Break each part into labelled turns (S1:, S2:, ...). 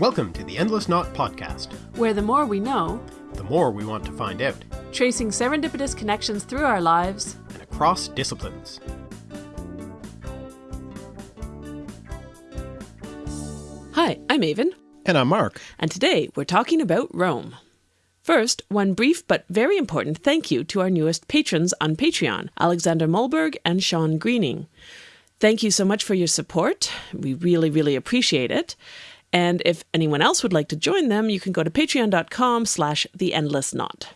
S1: Welcome to the Endless Knot Podcast,
S2: where the more we know,
S1: the more we want to find out,
S2: tracing serendipitous connections through our lives
S1: and across disciplines.
S2: Hi, I'm Aven.
S1: And I'm Mark.
S2: And today we're talking about Rome. First, one brief but very important thank you to our newest patrons on Patreon, Alexander Mulberg and Sean Greening. Thank you so much for your support. We really, really appreciate it. And if anyone else would like to join them, you can go to patreon.com slash the endless knot.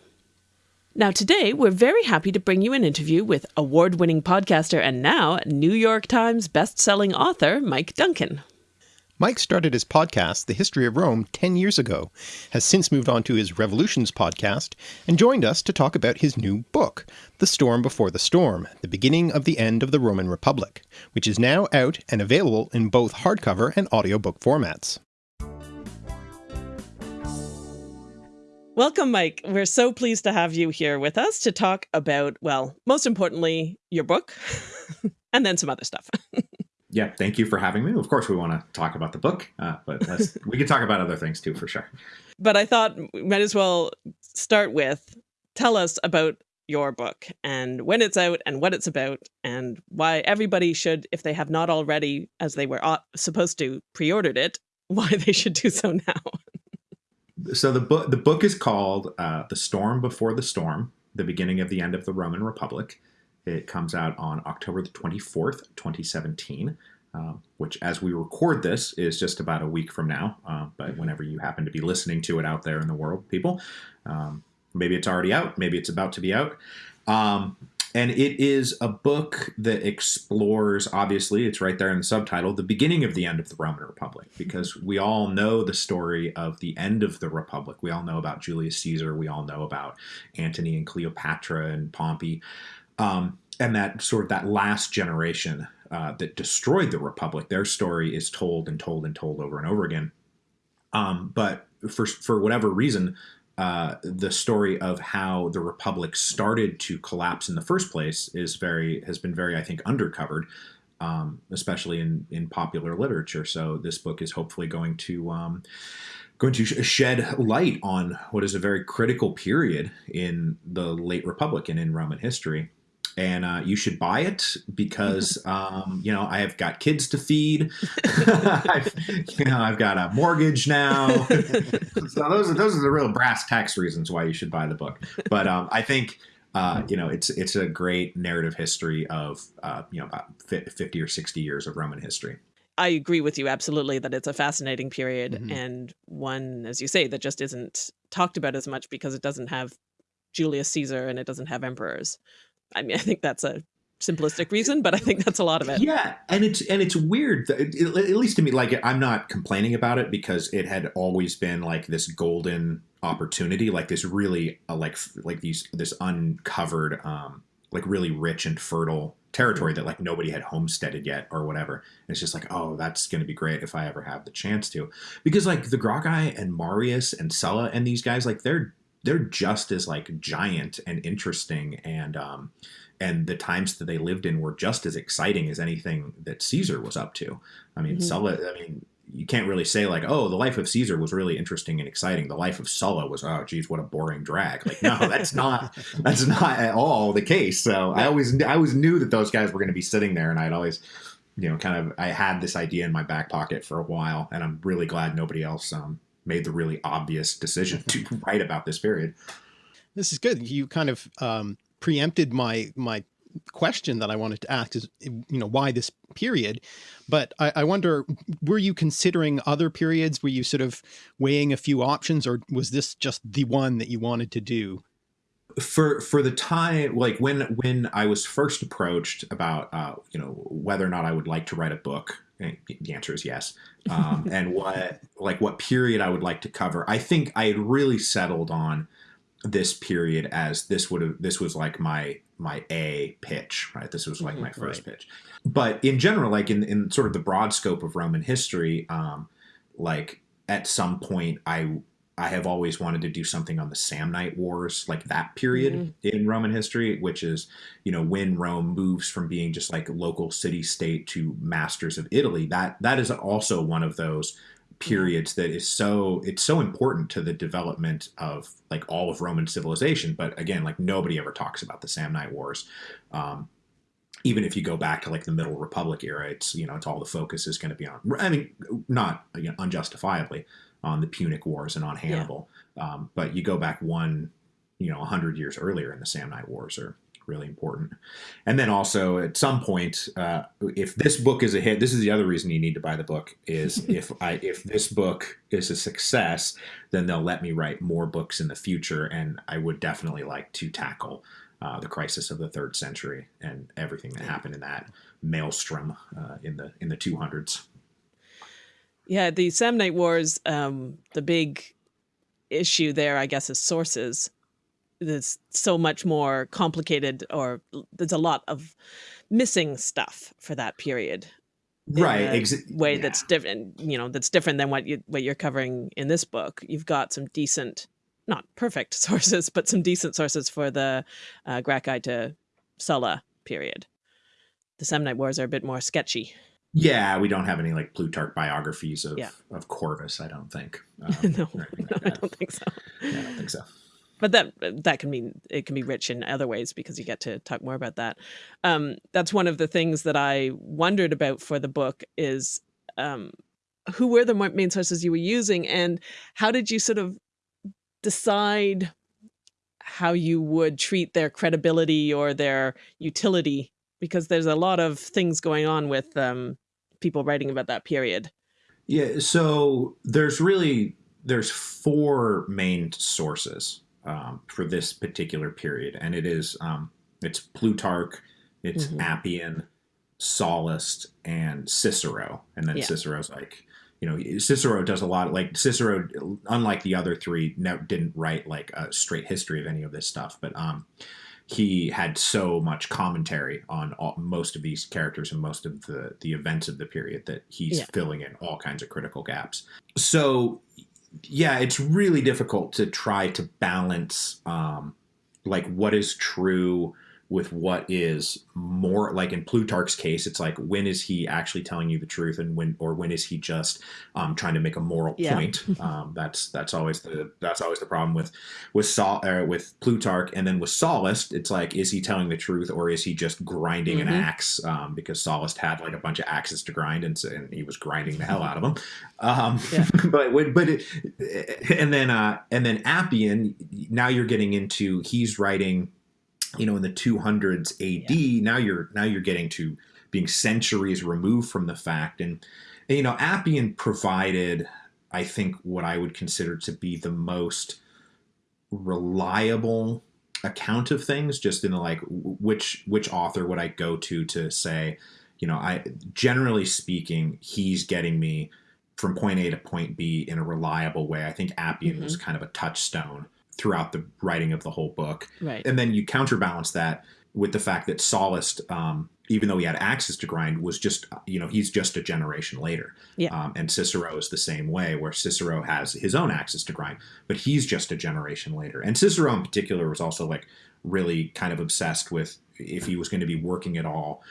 S2: Now, today, we're very happy to bring you an interview with award winning podcaster and now New York Times best-selling author Mike Duncan.
S1: Mike started his podcast, The History of Rome, 10 years ago, has since moved on to his Revolutions podcast, and joined us to talk about his new book, The Storm Before the Storm The Beginning of the End of the Roman Republic, which is now out and available in both hardcover and audiobook formats.
S2: Welcome, Mike. We're so pleased to have you here with us to talk about, well, most importantly, your book and then some other stuff.
S3: yeah, thank you for having me. Of course, we want to talk about the book, uh, but we can talk about other things too, for sure.
S2: But I thought we might as well start with tell us about your book and when it's out and what it's about and why everybody should, if they have not already, as they were supposed to, pre-ordered it, why they should do so now
S3: so the book the book is called uh, "The Storm Before the Storm: The Beginning of the End of the Roman Republic." It comes out on October the twenty fourth, twenty seventeen. Uh, which, as we record this, is just about a week from now. Uh, but whenever you happen to be listening to it out there in the world, people, um, maybe it's already out, maybe it's about to be out. Um, and it is a book that explores, obviously, it's right there in the subtitle, the beginning of the end of the Roman Republic, because we all know the story of the end of the Republic. We all know about Julius Caesar. We all know about Antony and Cleopatra and Pompey. Um, and that sort of that last generation uh, that destroyed the Republic, their story is told and told and told over and over again. Um, but for, for whatever reason, uh, the story of how the republic started to collapse in the first place is very has been very I think undercovered, um, especially in in popular literature. So this book is hopefully going to um, going to shed light on what is a very critical period in the late republic and in Roman history and uh, you should buy it because um, you know I have got kids to feed. I've, you know I've got a mortgage now. so those are those are the real brass tax reasons why you should buy the book. But um, I think. Uh, you know, it's it's a great narrative history of uh, you know about fifty or sixty years of Roman history.
S2: I agree with you absolutely that it's a fascinating period mm -hmm. and one, as you say, that just isn't talked about as much because it doesn't have Julius Caesar and it doesn't have emperors. I mean, I think that's a simplistic reason, but I think that's a lot of it.
S3: Yeah, and it's and it's weird, at least to me. Like I'm not complaining about it because it had always been like this golden opportunity, like this really uh, like like these this uncovered, um, like really rich and fertile territory that like nobody had homesteaded yet or whatever. And it's just like, oh, that's going to be great if I ever have the chance to, because like the Gracchi and Marius and Sulla and these guys, like they're they're just as like giant and interesting and um, and the times that they lived in were just as exciting as anything that Caesar was up to. I mean, mm-hmm. Sulla. I mean, you can't really say like, oh, the life of Caesar was really interesting and exciting. The life of Sulla was, oh, geez, what a boring drag. Like, no, that's not that's not at all the case. So I always I always knew that those guys were going to be sitting there, and I'd always, you know, kind of I had this idea in my back pocket for a while, and I'm really glad nobody else um, made the really obvious decision to write about this period.
S1: This is good. You kind of um, preempted my my question that I wanted to ask is, you know, why this period? But I, I, wonder, were you considering other periods? Were you sort of weighing a few options or was this just the one that you wanted to do?
S3: For, for the time, like when, when I was first approached about, uh, you know, whether or not I would like to write a book, the answer is yes. Um, and what like what period I would like to cover. I think I had really settled on this period as this would have this was like my my A pitch, right? This was like mm -hmm, my first right. pitch. But in general, like in in sort of the broad scope of Roman history, um, like at some point I I have always wanted to do something on the Samnite Wars, like that period mm in Roman history, which is, you know, when Rome moves from being just like a local city state to masters of Italy. That that is also one of those periods that is so it's so important to the development of like all of Roman civilization. But again, like nobody ever talks about the Samnite Wars. Um, even if you go back to like the Middle Republic era, it's you know it's all the focus is going to be on. I mean, not you know, unjustifiably on the Punic Wars and on Hannibal, yeah. um, but you go back one, you know, hundred years earlier, in the Samnite Wars are really important. And then also at some point, uh, if this book is a hit, this is the other reason you need to buy the book. Is if I if this book is a success, then they'll let me write more books in the future, and I would definitely like to tackle uh, the crisis of the third century and everything that happened in that maelstrom uh, in the in the 200s.
S2: Yeah, the Samnite Wars, um, the big issue there, I guess, is sources. There's so much more complicated, or there's a lot of missing stuff for that period.
S3: Right,
S2: Exa way yeah. that's different. You know, that's different than what you what you're covering in this book. You've got some decent not perfect sources, but some decent sources for the uh, Gracchi to Sulla period. The Samnite Wars are a bit more sketchy.
S3: Yeah, we don't have any like Plutarch biographies of, yeah. of Corvus, I don't think.
S2: Um, no, no I don't think so.
S3: Yeah, I don't think so.
S2: But that that can mean it can be rich in other ways because you get to talk more about that. Um, that's one of the things that I wondered about for the book is um, who were the main sources you were using and how did you sort of decide how you would treat their credibility or their utility because there's a lot of things going on with um, people writing about that period.
S3: Yeah, so there's really there's four main sources um, for this particular period, and it is um, it's Plutarch, it's mm -hmm. Appian, Sallust, and Cicero, and then yeah. Cicero's like you know Cicero does a lot like Cicero unlike the other three didn't write like a straight history of any of this stuff but um he had so much commentary on all, most of these characters and most of the the events of the period that he's yeah. filling in all kinds of critical gaps so yeah it's really difficult to try to balance um like what is true with what is more like in Plutarch's case, it's like when is he actually telling you the truth, and when or when is he just um, trying to make a moral yeah. point? Um, that's that's always the that's always the problem with with Saul uh, with Plutarch, and then with Sallust, it's like is he telling the truth or is he just grinding mm -hmm. an mm-hmm. axe? Um, because Sallust had like a bunch of axes to grind, and, and he was grinding the hell out of them. Um, yeah. but but it, and then uh, and then Appian, now you're getting into he's writing you know in the 200s AD yeah. now you're now you're getting to being centuries removed from the fact and, and you know Appian provided I think what I would consider to be the most reliable account of things just in the like which which author would I go to to say you know I generally speaking he's getting me from point A to point B in a reliable way I think Appian mm -hmm. was kind of a touchstone throughout the writing of the whole book.
S2: Right.
S3: And then you counterbalance that with the fact that Sallust, um, even though he had access to grind, was just, you know, he's just a generation later.
S2: Yeah.
S3: Um, and Cicero is the same way, where Cicero has his own access to grind, but he's just a generation later. And Cicero in particular was also like really kind of obsessed with if he was going to be working at all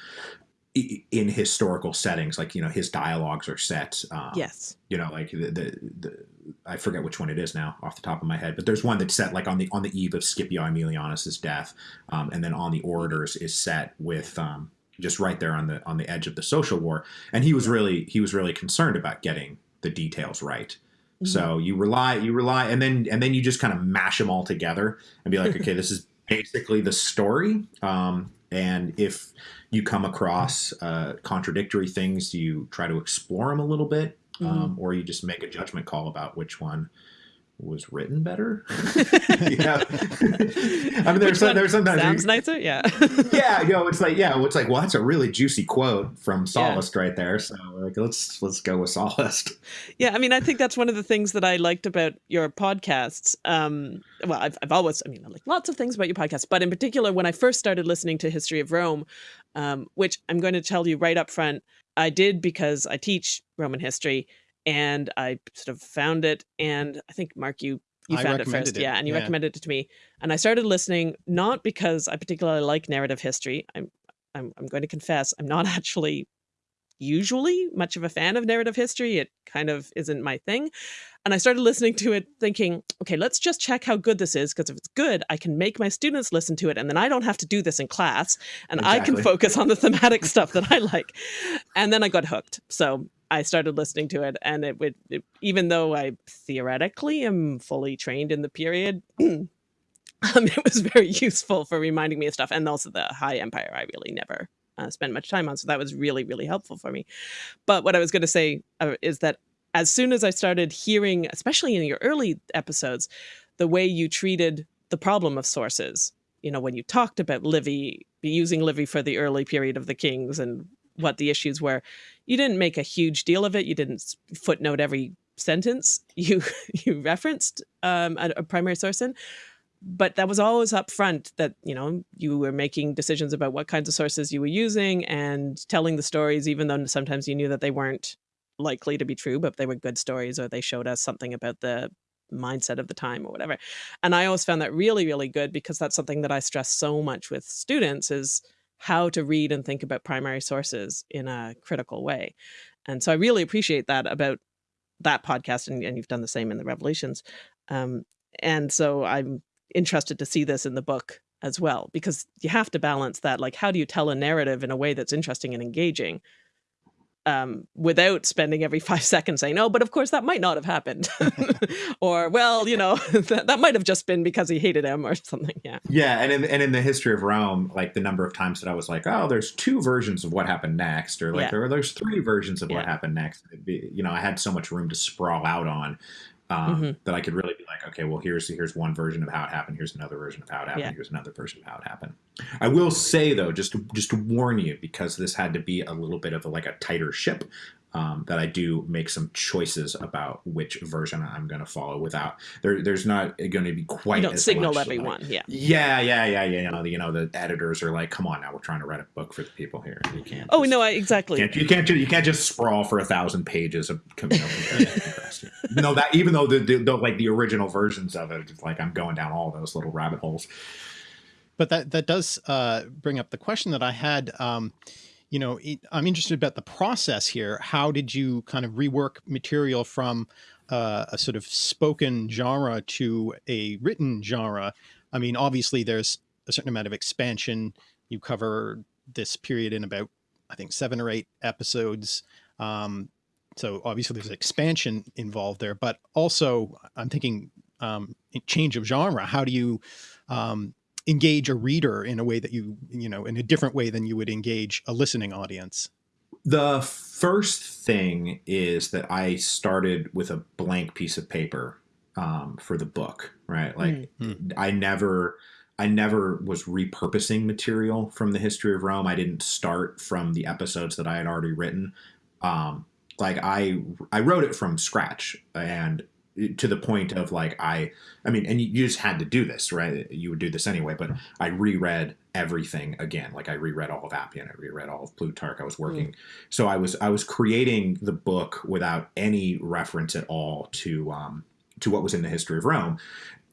S3: in historical settings like you know his dialogues are set
S2: um, yes.
S3: you know like the, the, the i forget which one it is now off the top of my head but there's one that's set like on the on the eve of scipio aemilianus's death um, and then on the orators is set with um, just right there on the on the edge of the social war and he was really he was really concerned about getting the details right. Mm -hmm. so you rely you rely and then and then you just kind of mash them all together and be like okay this is basically the story um, and if you come across uh, contradictory things, you try to explore them a little bit, mm -hmm. um, or you just make a judgment call about which one was written better. yeah. I mean, there's some, there's sometimes
S2: sounds nicer. Yeah.
S3: yeah. You know, it's like, yeah, it's like, well, that's a really juicy quote from Sallust yeah. right there. So like, let's, let's go with Sallust.
S2: Yeah. I mean, I think that's one of the things that I liked about your podcasts. Um, well, I've, I've always, I mean, I like lots of things about your podcast, but in particular, when I first started listening to History of Rome, um, which I'm going to tell you right up front, I did because I teach Roman history and I sort of found it. And I think Mark, you you found it first, it. yeah, and you yeah. recommended it to me. And I started listening not because I particularly like narrative history. I'm I'm I'm going to confess I'm not actually usually much of a fan of narrative history. It kind of isn't my thing. And I started listening to it thinking, okay, let's just check how good this is. Because if it's good, I can make my students listen to it. And then I don't have to do this in class. And exactly. I can focus on the thematic stuff that I like. And then I got hooked. So I started listening to it. And it would, it, even though I theoretically am fully trained in the period, um, it was very useful for reminding me of stuff. And also the High Empire, I really never uh, spent much time on. So that was really, really helpful for me. But what I was going to say uh, is that as soon as I started hearing, especially in your early episodes, the way you treated the problem of sources, you know, when you talked about Livy, using Livy for the early period of the kings and what the issues were, you didn't make a huge deal of it. You didn't footnote every sentence you you referenced um, a, a primary source in, but that was always up front that you know you were making decisions about what kinds of sources you were using and telling the stories even though sometimes you knew that they weren't likely to be true, but they were good stories or they showed us something about the mindset of the time or whatever. And I always found that really, really good because that's something that I stress so much with students is how to read and think about primary sources in a critical way. And so I really appreciate that about that podcast and, and you've done the same in the revolutions. Um, and so I'm interested to see this in the book as well, because you have to balance that. Like, how do you tell a narrative in a way that's interesting and engaging um, without spending every five seconds saying, no, but of course that might not have happened," or "Well, you know, that, that might have just been because he hated him or something." Yeah.
S3: Yeah, and in and in the history of Rome, like the number of times that I was like, "Oh, there's two versions of what happened next," or like, yeah. "There there's three versions of yeah. what happened next." Be, you know, I had so much room to sprawl out on um, mm-hmm. that I could really be like, okay, well, here's here's one version of how it happened. Here's another version of how it happened. Yeah. Here's another version of how it happened. I will say though, just to, just to warn you, because this had to be a little bit of a, like a tighter ship um, that I do make some choices about which version I'm going to follow without there. There's not going to be quite.
S2: You don't signal everyone.
S3: Like,
S2: yeah.
S3: Yeah, yeah, yeah, yeah. You know, the, you know, the editors are like, "Come on, now we're trying to write a book for the people here. You can't."
S2: Oh just, no, I, exactly.
S3: You can't, you can't, you can't just sprawl for a thousand pages of you know, no, that even though the, the, the like the original versions of it, it's like I'm going down all those little rabbit holes.
S1: But that that does uh, bring up the question that I had. Um, you know, I'm interested about the process here. How did you kind of rework material from uh, a sort of spoken genre to a written genre? I mean, obviously there's a certain amount of expansion. You cover this period in about, I think, seven or eight episodes. Um, so obviously there's expansion involved there, but also I'm thinking um, change of genre. How do you um, engage a reader in a way that you, you know, in a different way than you would engage a listening audience?
S3: The first thing is that I started with a blank piece of paper um, for the book, right? Like mm. I never, I never was repurposing material from the history of Rome. I didn't start from the episodes that I had already written. Um, like I, I wrote it from scratch and to the point of like I I mean and you, you, just had to do this right? You would do this anyway but I reread everything again. Like I reread all of Appian I reread all of Plutarch I was working. Mm. so I was I was creating the book without any reference at all to um to what was in the history of Rome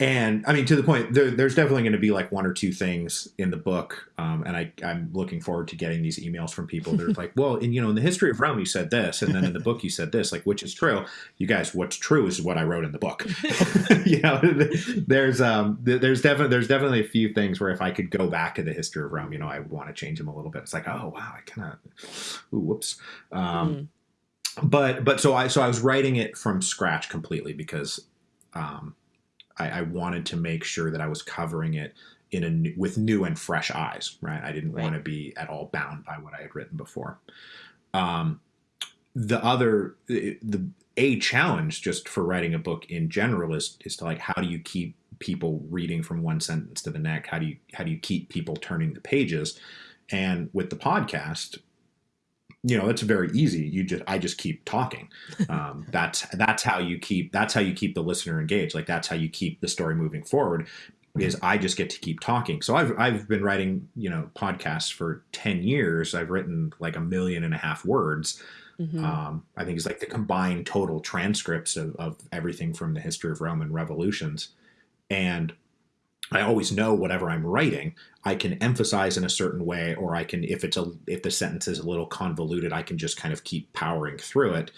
S3: and I mean, to the point, there, there's definitely going to be like one or two things in the book, um, and I, I'm looking forward to getting these emails from people. They're like, "Well, in you know, in the history of Rome, you said this, and then in the book, you said this. Like, which is true? You guys, what's true is what I wrote in the book. you know, there's um, there's definitely there's definitely a few things where if I could go back to the history of Rome, you know, I would want to change them a little bit. It's like, oh wow, I kind of, whoops. Um, mm. But but so I so I was writing it from scratch completely because. Um, I, I wanted to make sure that I was covering it in a with new and fresh eyes. Right, I didn't right. want to be at all bound by what I had written before. Um, the other the a challenge just for writing a book in general is is to like how do you keep people reading from one sentence to the next how do you how do you keep people turning the pages and with the podcast you know it's very easy. You just i just keep talking. Um, that's that's how you keep that's how you keep the listener engaged. Like that's how you keep the story moving forward is i just get to keep talking. So i've i've been writing you know podcasts for 10 years. I've written like a million and a half words. Mm-hmm. um, i think it's like the combined total transcripts of, of everything from the history of rome and revolutions. And I always know whatever I'm writing, I can emphasize in a certain way, or I can, if it's a, if the sentence is a little convoluted, I can just kind of keep powering through it.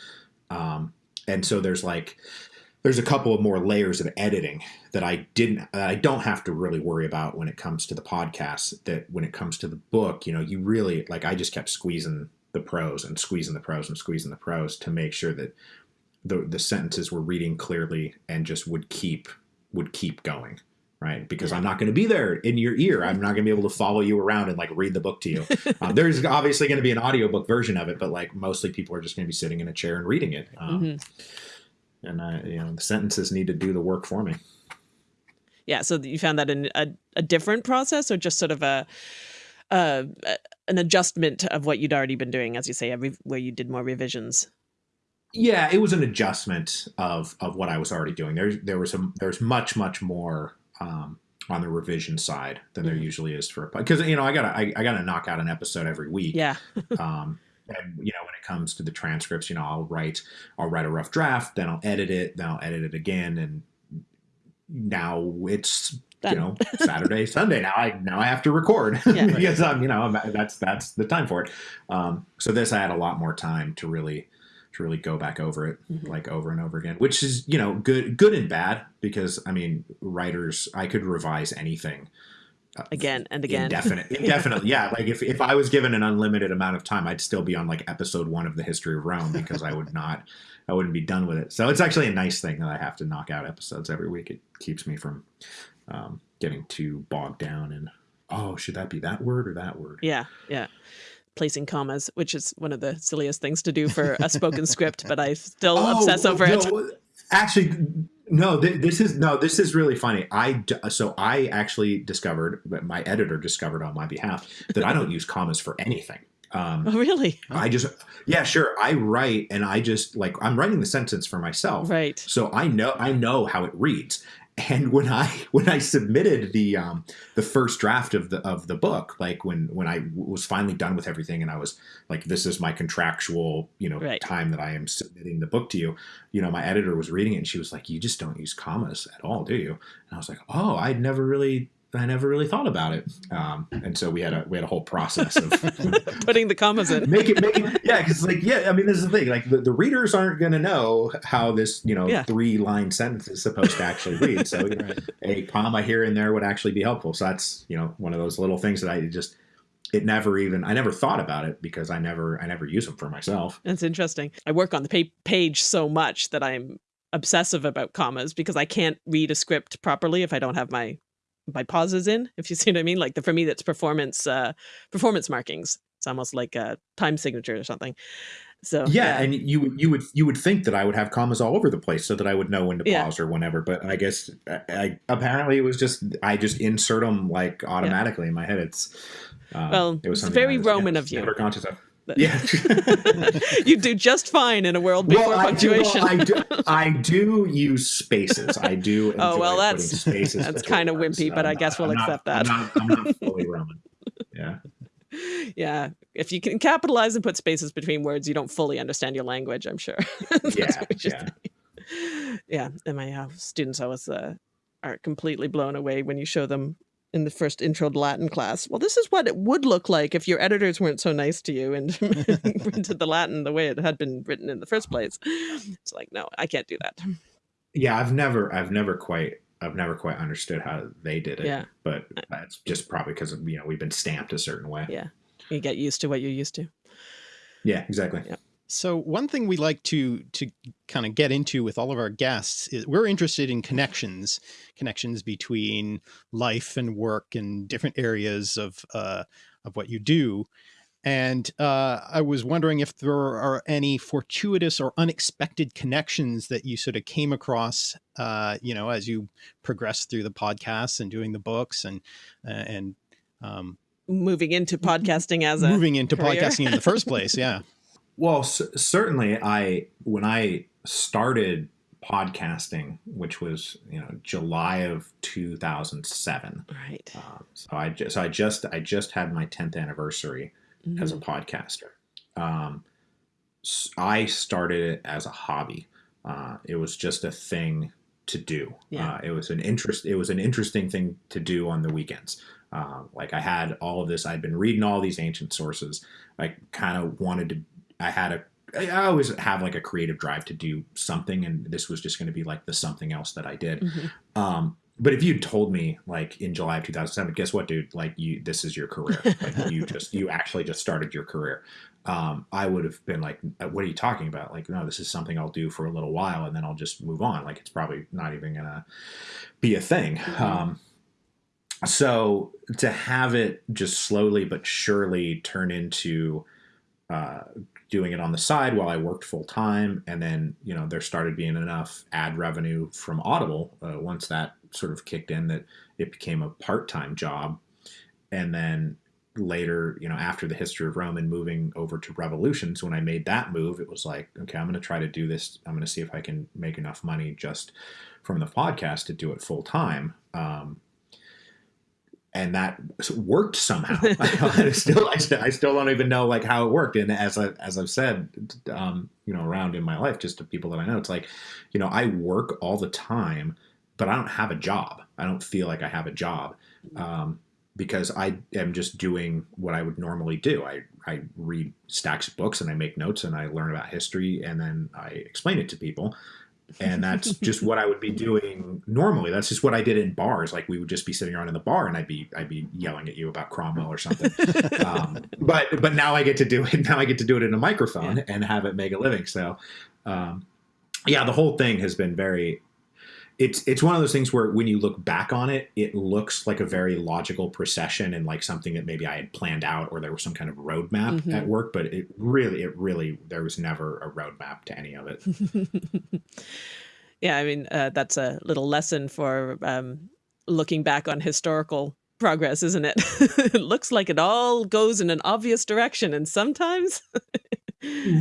S3: Um, and so there's like, there's a couple of more layers of editing that I didn't, that I don't have to really worry about when it comes to the podcast. That when it comes to the book, you know, you really like, I just kept squeezing the prose and squeezing the prose and squeezing the prose to make sure that the the sentences were reading clearly and just would keep would keep going right? Because i'm not going to be there in your ear. I'm not going to be able to follow you around and like read the book to you. Um, there's obviously going to be an audiobook version of it but like mostly people are just going to be sitting in a chair and reading it. Um, mm-hmm. and i you know the sentences need to do the work for me.
S2: Yeah so you found that in a, a different process or just sort of a uh, an adjustment of what you'd already been doing as you say every where you did more revisions?
S3: Yeah, it was an adjustment of of what I was already doing. There there was some there's much much more um, on the revision side than there mm-hmm. usually is for a because you know I gotta I, I, gotta knock out an episode every week.
S2: Yeah.
S3: um, and you know when it comes to the transcripts, you know I'll write I'll write a rough draft, then I'll edit it, then I'll edit it again, and now it's Done. you know Saturday Sunday now I now I have to record yeah, because I'm you know that's that's the time for it. Um, so this I had a lot more time to really to really go back over it mm-hmm. like over and over again, which is you know good good and bad because I mean writers I could revise anything
S2: uh, again and again.
S3: indefinite indefinitely yeah like if, if i was given an unlimited amount of time i'd still be on like episode one of the history of rome because i would not i wouldn't be done with it. So it's actually a nice thing that i have to knock out episodes every week. It keeps me from um, getting too bogged down and oh should that be that word or that word?
S2: Yeah yeah placing commas, which is one of the silliest things to do for a spoken script, but I still oh, obsess over no,
S3: it. Actually, no, th this is no, this is really funny. I so I actually discovered, my editor discovered on my behalf that I don't use commas for anything.
S2: Um, oh, really?
S3: I just, yeah, sure. I write and I just like, I'm writing the sentence for myself.
S2: Right.
S3: So I know, I know how it reads and when I when I submitted the um, the first draft of the of the book, like when when I was finally done with everything, and I was like, "This is my contractual, you know, right. time that I am submitting the book to you." You know, my editor was reading it, and she was like, "You just don't use commas at all, do you?" And I was like, "Oh, I'd never really I never really thought about it. Um, and so we had a we had a whole process of
S2: putting the commas in.
S3: make it make it yeah, because like yeah, I mean this is the thing. Like the, the readers aren't gonna know how this, you know, yeah. three line sentence is supposed to actually read. So you know, a comma here and there would actually be helpful. So that's, you know, one of those little things that I just it never even I never thought about it because I never I never use them for myself.
S2: That's interesting. I work on the page so much that I'm obsessive about commas because I can't read a script properly if I don't have my my pauses in, if you see what I mean. Like the, for me, that's performance uh, performance markings. It's almost like a time signature or something. So
S3: yeah, yeah, and you you would you would think that I would have commas all over the place so that I would know when to pause or whenever. But I guess I, I, apparently it was just I just insert them like automatically yeah. in my head. It's
S2: um, well, it was very was, Roman of you.
S3: Never conscious of. Yeah,
S2: you do just fine in a world before well, punctuation.
S3: I do, well, I, do, I do use spaces. I do.
S2: oh well, that's spaces. That's kind of wimpy, but I guess we'll I'm accept
S3: not,
S2: that.
S3: I'm not, I'm not fully Roman. Yeah.
S2: Yeah, if you can capitalize and put spaces between words, you don't fully understand your language. I'm sure.
S3: yeah, yeah.
S2: yeah. And my uh, students always uh, are completely blown away when you show them in the first intro to Latin class. Well, this is what it would look like if your editors weren't so nice to you and printed the Latin the way it had been written in the first place. It's like, no, I can't do that.
S3: Yeah, I've never, I've never quite, I've never quite understood how they did it.
S2: Yeah,
S3: but uh, that's just probably because you know we've been stamped a certain way.
S2: Yeah, you get used to what you're used to.
S3: Yeah, exactly.
S2: Yeah.
S1: So one thing we like to to kind of get into with all of our guests is we're interested in connections, connections between life and work and different areas of uh, of what you do. And uh, I was wondering if there are any fortuitous or unexpected connections that you sort of came across, uh, you know, as you progress through the podcasts and doing the books and uh, and um,
S2: moving into podcasting as a
S1: moving into
S2: career.
S1: podcasting in the first place. Yeah.
S3: Well, c- certainly, I when I started podcasting, which was you know July of 2007.
S2: Right.
S3: Um, so I just so I just I just had my 10th anniversary mm-hmm. as a mm-hmm. podcaster. Um, I started it as a hobby. Uh, it was just a thing to do.
S2: Yeah.
S3: Uh, it was an interest. It was an interesting thing to do on the weekends. Uh, like I had all of this. I'd been reading all these ancient sources. I kind of wanted to. I had a. I always have like a creative drive to do something, and this was just going to be like the something else that I did.
S2: Mhm.
S3: Um, but if you'd told me like in July of 2007, guess what, dude? Like you, this is your career. Like you just, you actually just started your career. Um, I would have been like, "Uh, what are you talking about? Like, no, this is something I'll do for a little while and then I'll just move on. Like, it's probably not even gonna be a thing.
S2: Mhm.
S3: Um, so to have it just slowly but surely turn into uh, doing it on the side while I worked full time, and then you know there started being enough ad revenue from Audible uh, once that sort of kicked in that it became a part time job, and then later you know after the history of Rome and moving over to Revolutions, when I made that move, it was like okay, I'm going to try to do this. I'm going to see if I can make enough money just from the podcast to do it full time. Um, and that worked somehow. I still, I still, I still don't even know like how it worked. And as I, as I've said, um, you know, around in my life, just to people that I know, it's like, you know, I work all the time, but I don't have a job. I don't feel like I have a job um, because I am just doing what I would normally do. I, I read stacks of books and I make notes and I learn about history and then I explain it to people and that's just what I would be doing normally. That's just what I did in bars. Like we would just be sitting around in the bar, and I'd be I'd be yelling at you about Cromwell or something. um, but but now I get to do it. Now I get to do it in a microphone
S2: Yeah.
S3: and have it make a living. So um, yeah, the whole thing has been very. It's it's one of those things where when you look back on it, it looks like a very logical procession and like something that maybe I had planned out or there was some kind of roadmap
S2: Mhm.
S3: at work. But it really, it really, there was never a roadmap to any of it.
S2: yeah, I mean, uh, that's a little lesson for um, looking back on historical progress, isn't it? it looks like it all goes in an obvious direction, and sometimes.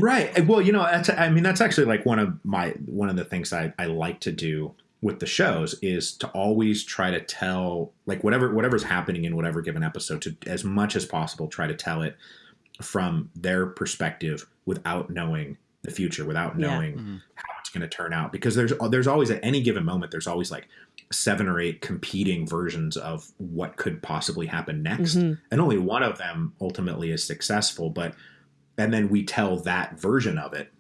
S3: right well you know that's i mean that's actually like one of my one of the things i, I like to do with the shows is to always try to tell like whatever whatever's happening in whatever given episode to as much as possible try to tell it from their perspective without knowing the future without
S2: Yeah.
S3: knowing
S1: Mhm.
S3: how it's going to turn out because there's there's always at any given moment there's always like seven or eight competing versions of what could possibly happen next
S2: Mhm.
S3: and only one of them ultimately is successful but and then we tell that version of it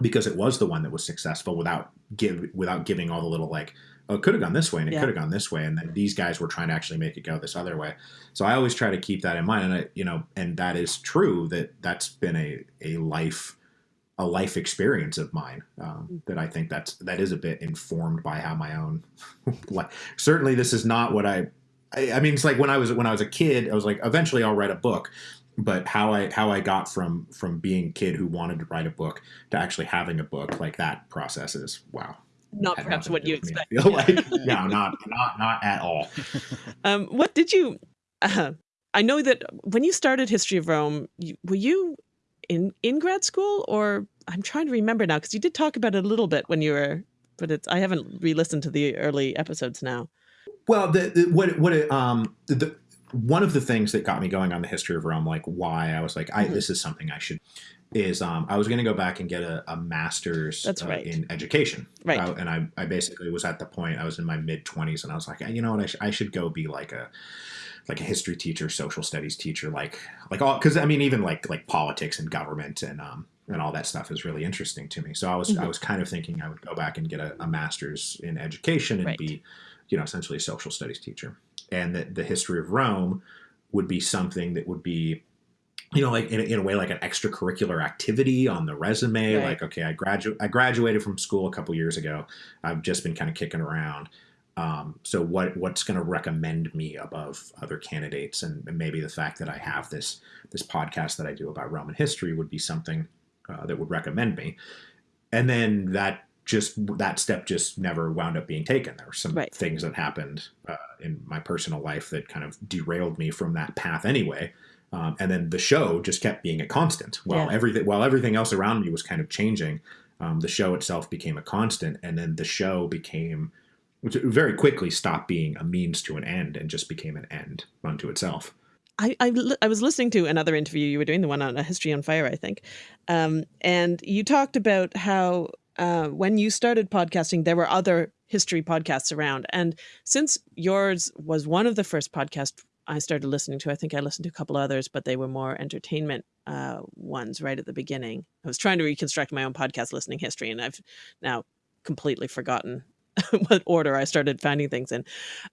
S3: because it was the one that was successful without give without giving all the little like oh it could have gone this way and it
S2: Yeah.
S3: could have gone this way and then these guys were trying to actually make it go this other way so i always try to keep that in mind and i you know and that is true that that's been a a life a life experience of mine um, that I think that's that is a bit informed by how my own like certainly this is not what I, I I mean it's like when I was when I was a kid I was like eventually I'll write a book but how I how I got from from being a kid who wanted to write a book to actually having a book like that process is wow
S2: Not
S3: had
S2: perhaps what you expect.
S3: Feel like no not not not at all
S2: Um, what did you? Uh, I know that when you started History of Rome, you, were you in in grad school, or I'm trying to remember now because you did talk about it a little bit when you were, but it's I haven't re-listened to the early episodes now.
S3: Well, the, the what what it, um the one of the things that got me going on the history of Rome, like why I was like, I
S2: Mhm.
S3: this is something I should, is um I was going to go back and get a, a master's
S2: That's
S3: uh,
S2: right.
S3: in education,
S2: Right.
S3: Uh, and I I basically was at the point I was in my mid twenties, and I was like, you know what, I, sh- I should go be like a like a history teacher, social studies teacher, like like all because I mean even like like politics and government and um and all that stuff is really interesting to me. So I was I
S2: Mhm.
S3: was kind of thinking I would go back and get a, a master's in education and
S2: Right.
S3: be you know essentially a social studies teacher, and that the history of Rome would be something that would be you know like in a, in a way like an extracurricular activity on the resume
S2: Right.
S3: like okay i graduate i graduated from school a couple years ago. I've just been kind of kicking around. Um, so what what's going to recommend me above other candidates? And, and maybe the fact that i have this this podcast that i do about roman history would be something uh, that would recommend me. And then that just that step just never wound up being taken. There were some
S2: Right.
S3: things that happened uh, in my personal life that kind of derailed me from that path anyway. Um, and then the show just kept being a constant. While
S2: Yeah.
S3: everything while everything else around me was kind of changing um, the show itself became a constant. And then the show became which very quickly stopped being a means to an end and just became an end unto itself.
S2: I, I, I was listening to another interview. You were doing, the one on a history on fire, I think, um, and you talked about how uh, when you started podcasting, there were other history podcasts around. And since yours was one of the first podcasts I started listening to, I think I listened to a couple others, but they were more entertainment uh, ones right at the beginning. I was trying to reconstruct my own podcast listening history, and I've now completely forgotten what order I started finding things in.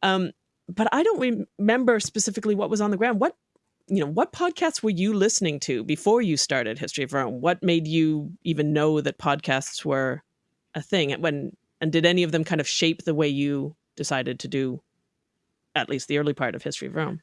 S2: Um, but I don't remember specifically what was on the ground. What you know, what podcasts were you listening to before you started History of Rome? What made you even know that podcasts were a thing? When and did any of them kind of shape the way you decided to do at least the early part of History of Rome?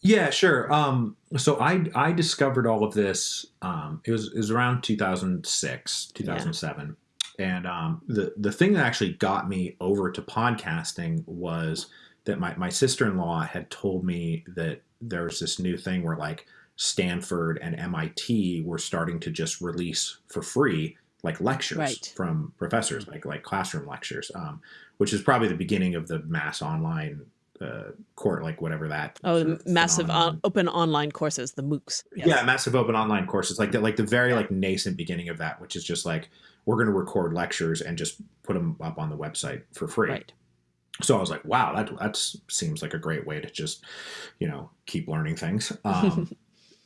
S3: Yeah, sure. Um, so I I discovered all of this. Um, it was it was around 2006, 2007, yeah. and um, the the thing that actually got me over to podcasting was that my my sister in law had told me that there was this new thing where like Stanford and MIT were starting to just release for free like lectures right. from professors, like like classroom lectures, um, which is probably the beginning of the mass online uh, court, like whatever that.
S2: Oh, massive on, open online courses, the MOOCs.
S3: Yes. Yeah, massive open online courses, like that, like the very like nascent beginning of that, which is just like we're going to record lectures and just put them up on the website for free. Right so I was like, wow, that that seems like a great way to just, you know, keep learning things. Um,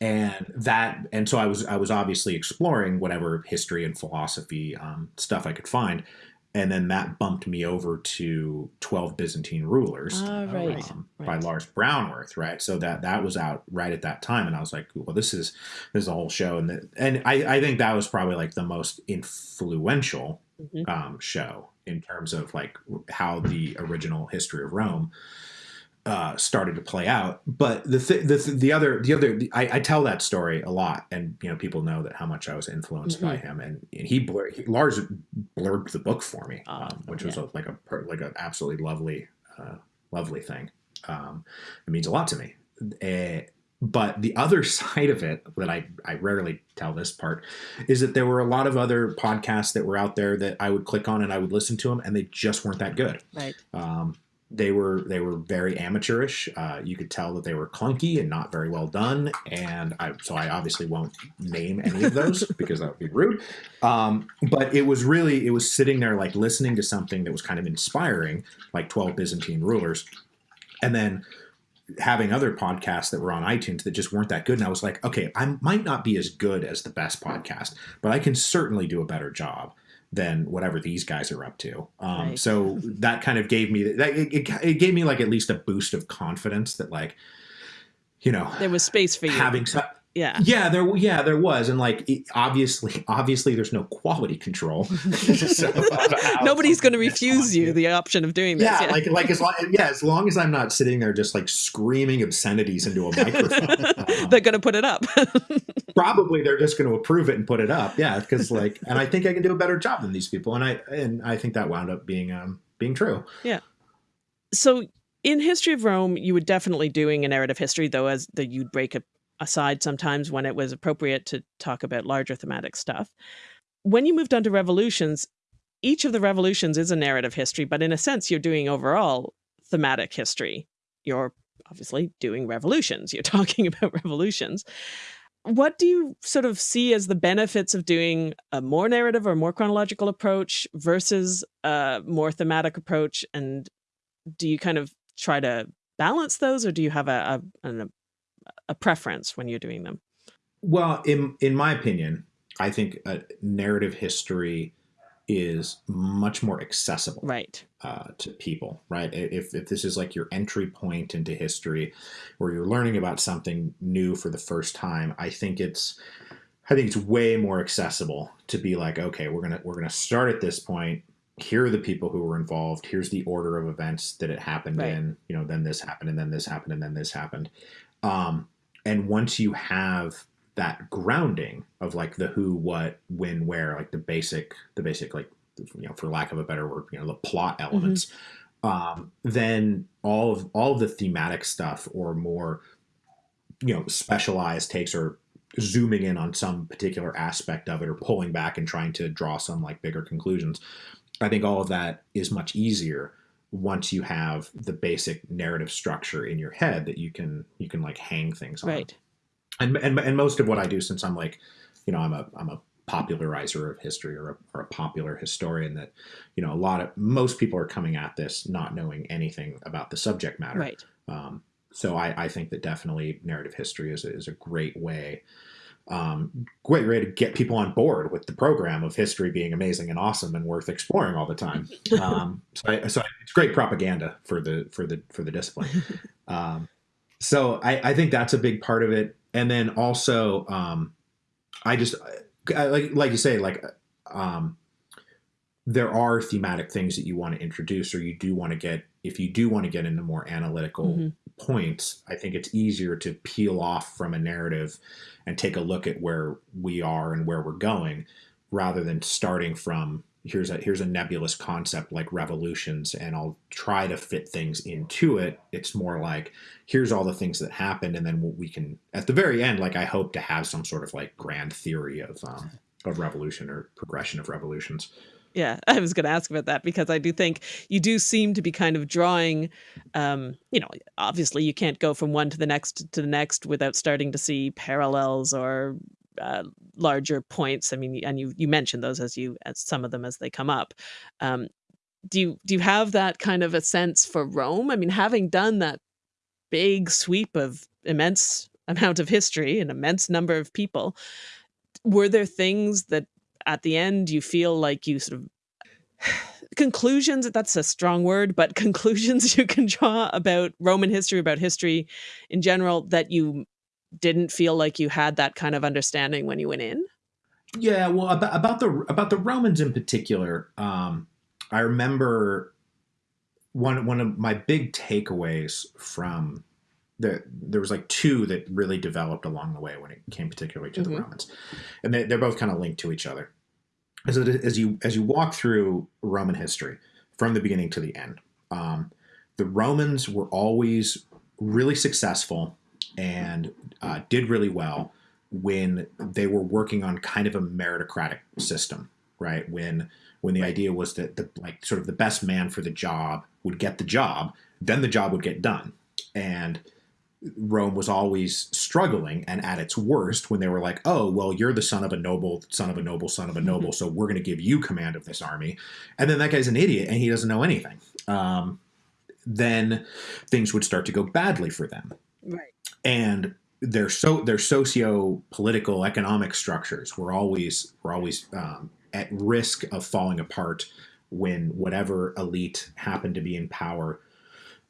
S3: and that, and so I was I was obviously exploring whatever history and philosophy um, stuff I could find, and then that bumped me over to Twelve Byzantine Rulers
S2: oh, right. Um,
S3: right. by Lars Brownworth, right? So that that was out right at that time, and I was like, well, this is this is a whole show, and the, and I I think that was probably like the most influential mm-hmm. um, show in terms of like how the original history of Rome uh, started to play out. But the th- the, th- the other the other the, I, I, tell that story a lot, and you know people know that how much I was influenced mm-hmm. by him, and, and he, blur- he, Lars blurbed the book for me, oh, um, which yeah. was a, like a like an absolutely lovely uh, lovely thing. Um, it means a lot to me. Uh, but the other side of it that I, I rarely tell this part is that there were a lot of other podcasts that were out there that I would click on and I would listen to them and they just weren't that good.
S2: Right.
S3: Um, they were they were very amateurish. Uh, you could tell that they were clunky and not very well done. And I, so I obviously won't name any of those because that would be rude. Um, but it was really it was sitting there like listening to something that was kind of inspiring, like Twelve Byzantine Rulers, and then having other podcasts that were on iTunes that just weren't that good. And I was like, okay, I might not be as good as the best podcast, but I can certainly do a better job than whatever these guys are up to. Um, right. So that kind of gave me that it, it, it, gave me like at least a boost of confidence that like, you know,
S2: there was space for you
S3: having yeah. Yeah there yeah there was and like obviously obviously there's no quality control.
S2: So, nobody's going to refuse you the option of doing this
S3: yeah, like like as long yeah as long as i'm not sitting there just like screaming obscenities into a microphone.
S2: They're going to put it up.
S3: Probably they're just going to approve it and put it up yeah because like and i think i can do a better job than these people and i and i think that wound up being um being true.
S2: Yeah. So in history of rome you were definitely doing a narrative history though as the you'd break a aside sometimes when it was appropriate to talk about larger thematic stuff. When you moved on to revolutions, each of the revolutions is a narrative history, but in a sense, you're doing overall thematic history. You're obviously doing revolutions. You're talking about revolutions. What do you sort of see as the benefits of doing a more narrative or more chronological approach versus a more thematic approach? And do you kind of try to balance those or do you have a, a, an a preference when you're doing them?
S3: Well, in in my opinion, I think a narrative history is much more accessible
S2: right.
S3: uh, to people right? If, if this is like your entry point into history where you're learning about something new for the first time i think it's i think it's way more accessible to be like okay we're gonna we're gonna start at this point. Here are the people who were involved. Here's the order of events that it happened right. in. You know then this happened and then this happened and then this happened. Um, and once you have that grounding of like the who, what, when, where, like the basic, the basic, like, you know, for lack of a better word, you know, the plot mm-hmm. elements, mm-hmm. um, then all of all of the thematic stuff or more, you know, specialized takes or zooming in on some particular aspect of it or pulling back and trying to draw some like bigger conclusions. I think all of that is much easier once you have the basic narrative structure in your head that you can you can like hang things on.
S2: Right.
S3: And and and most of what I do since I'm like, you know, I'm a I'm a popularizer of history or a, or a popular historian that you know a lot of most people are coming at this not knowing anything about the subject matter
S2: right
S3: um, so I, I think that definitely narrative history is a, is a great way um, great way to get people on board with the program of history being amazing and awesome and worth exploring all the time. Um, so, I, so it's great propaganda for the for the for the discipline. Um, so I, I think that's a big part of it, and then also um, I just I, like like you say like um, there are thematic things that you want to introduce or you do want to get if you do want to get into more analytical mm-hmm. Points i think it's easier to peel off from a narrative and take a look at where we are and where we're going rather than starting from here's a here's a nebulous concept like revolutions and I'll try to fit things into it. It's more like here's all the things that happened and then we can at the very end like I hope to have some sort of like grand theory of um, of revolution or progression of revolutions
S2: yeah, I was going to ask about that because I do think you do seem to be kind of drawing, um, you know, obviously you can't go from one to the next to the next without starting to see parallels or uh, larger points. I mean, and you you mentioned those as you as some of them as they come up. Um, do you do you have that kind of a sense for Rome? I mean, having done that big sweep of immense amount of history, an immense number of people, were there things that at the end you feel like you sort of conclusions that's a strong word but conclusions you can draw about roman history about history in general that you didn't feel like you had that kind of understanding when you went in?
S3: Yeah well about, about the about the romans in particular um i remember one one of my big takeaways from the, there was like two that really developed along the way when it came particularly to mm-hmm. the Romans, and they, are both kind of linked to each other as, as you as you walk through Roman history from the beginning to the end, um, the Romans were always really successful and uh, did really well when they were working on kind of a meritocratic system, right? When when the idea was that the like sort of the best man for the job would get the job, then the job would get done, and Rome was always struggling and at its worst when they were like, oh, well, you're the son of a noble, son of a noble, son of a noble, so we're going to give you command of this army. And then that guy's an idiot and he doesn't know anything. Um, then things would start to go badly for them.
S2: Right.
S3: And their so their socio political economic structures were always were always um, at risk of falling apart when whatever elite happened to be in power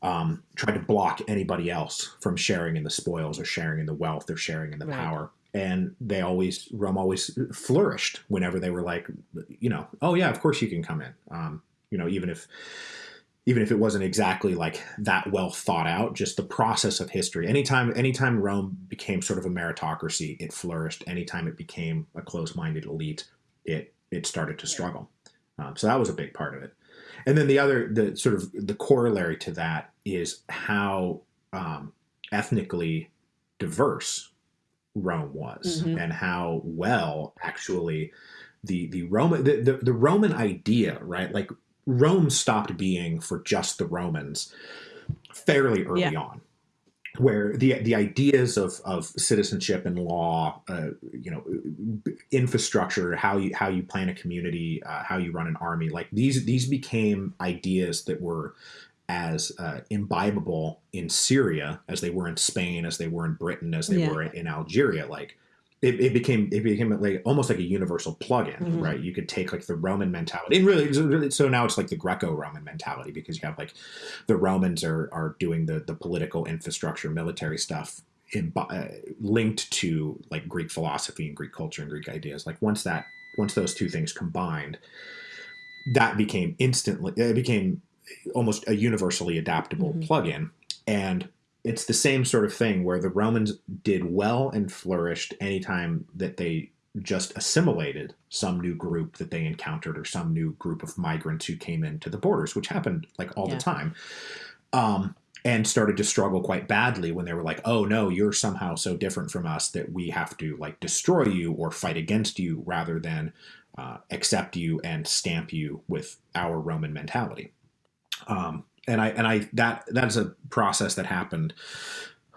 S3: um, tried to block anybody else from sharing in the spoils or sharing in the wealth or sharing in the right. power. And they always, Rome always flourished whenever they were like, you know, oh yeah, of course you can come in. Um, you know, even if, even if it wasn't exactly like that well thought out, just the process of history. Anytime, anytime Rome became sort of a meritocracy, it flourished. Anytime it became a close-minded elite, it it started to struggle. Um, so that was a big part of it. And then the other, the sort of the corollary to that is how um, ethnically diverse Rome was, mm-hmm. and how well actually the the Roman the, the, the Roman idea, right? Like Rome stopped being for just the Romans fairly early yeah. on where the the ideas of, of citizenship and law, uh, you know, infrastructure, how you how you plan a community, uh, how you run an army, like these these became ideas that were as uh, imbibable in Syria as they were in Spain, as they were in Britain, as they yeah. were in Algeria. Like it, it, became it became like almost like a universal plugin, mm-hmm. right? You could take like the Roman mentality, and really, so now it's like the Greco-Roman mentality because you have like the Romans are are doing the the political infrastructure, military stuff in, uh, linked to like Greek philosophy and Greek culture and Greek ideas. Like once that once those two things combined, that became instantly it became almost a universally adaptable mm-hmm. plugin, and it's the same sort of thing where the Romans did well and flourished anytime that they just assimilated some new group that they encountered or some new group of migrants who came into the borders, which happened like all yeah. the time. Um, and started to struggle quite badly when they were like, "Oh no, you're somehow so different from us that we have to like destroy you or fight against you rather than uh, accept you and stamp you with our Roman mentality." Um, and I and I that that is a process that happened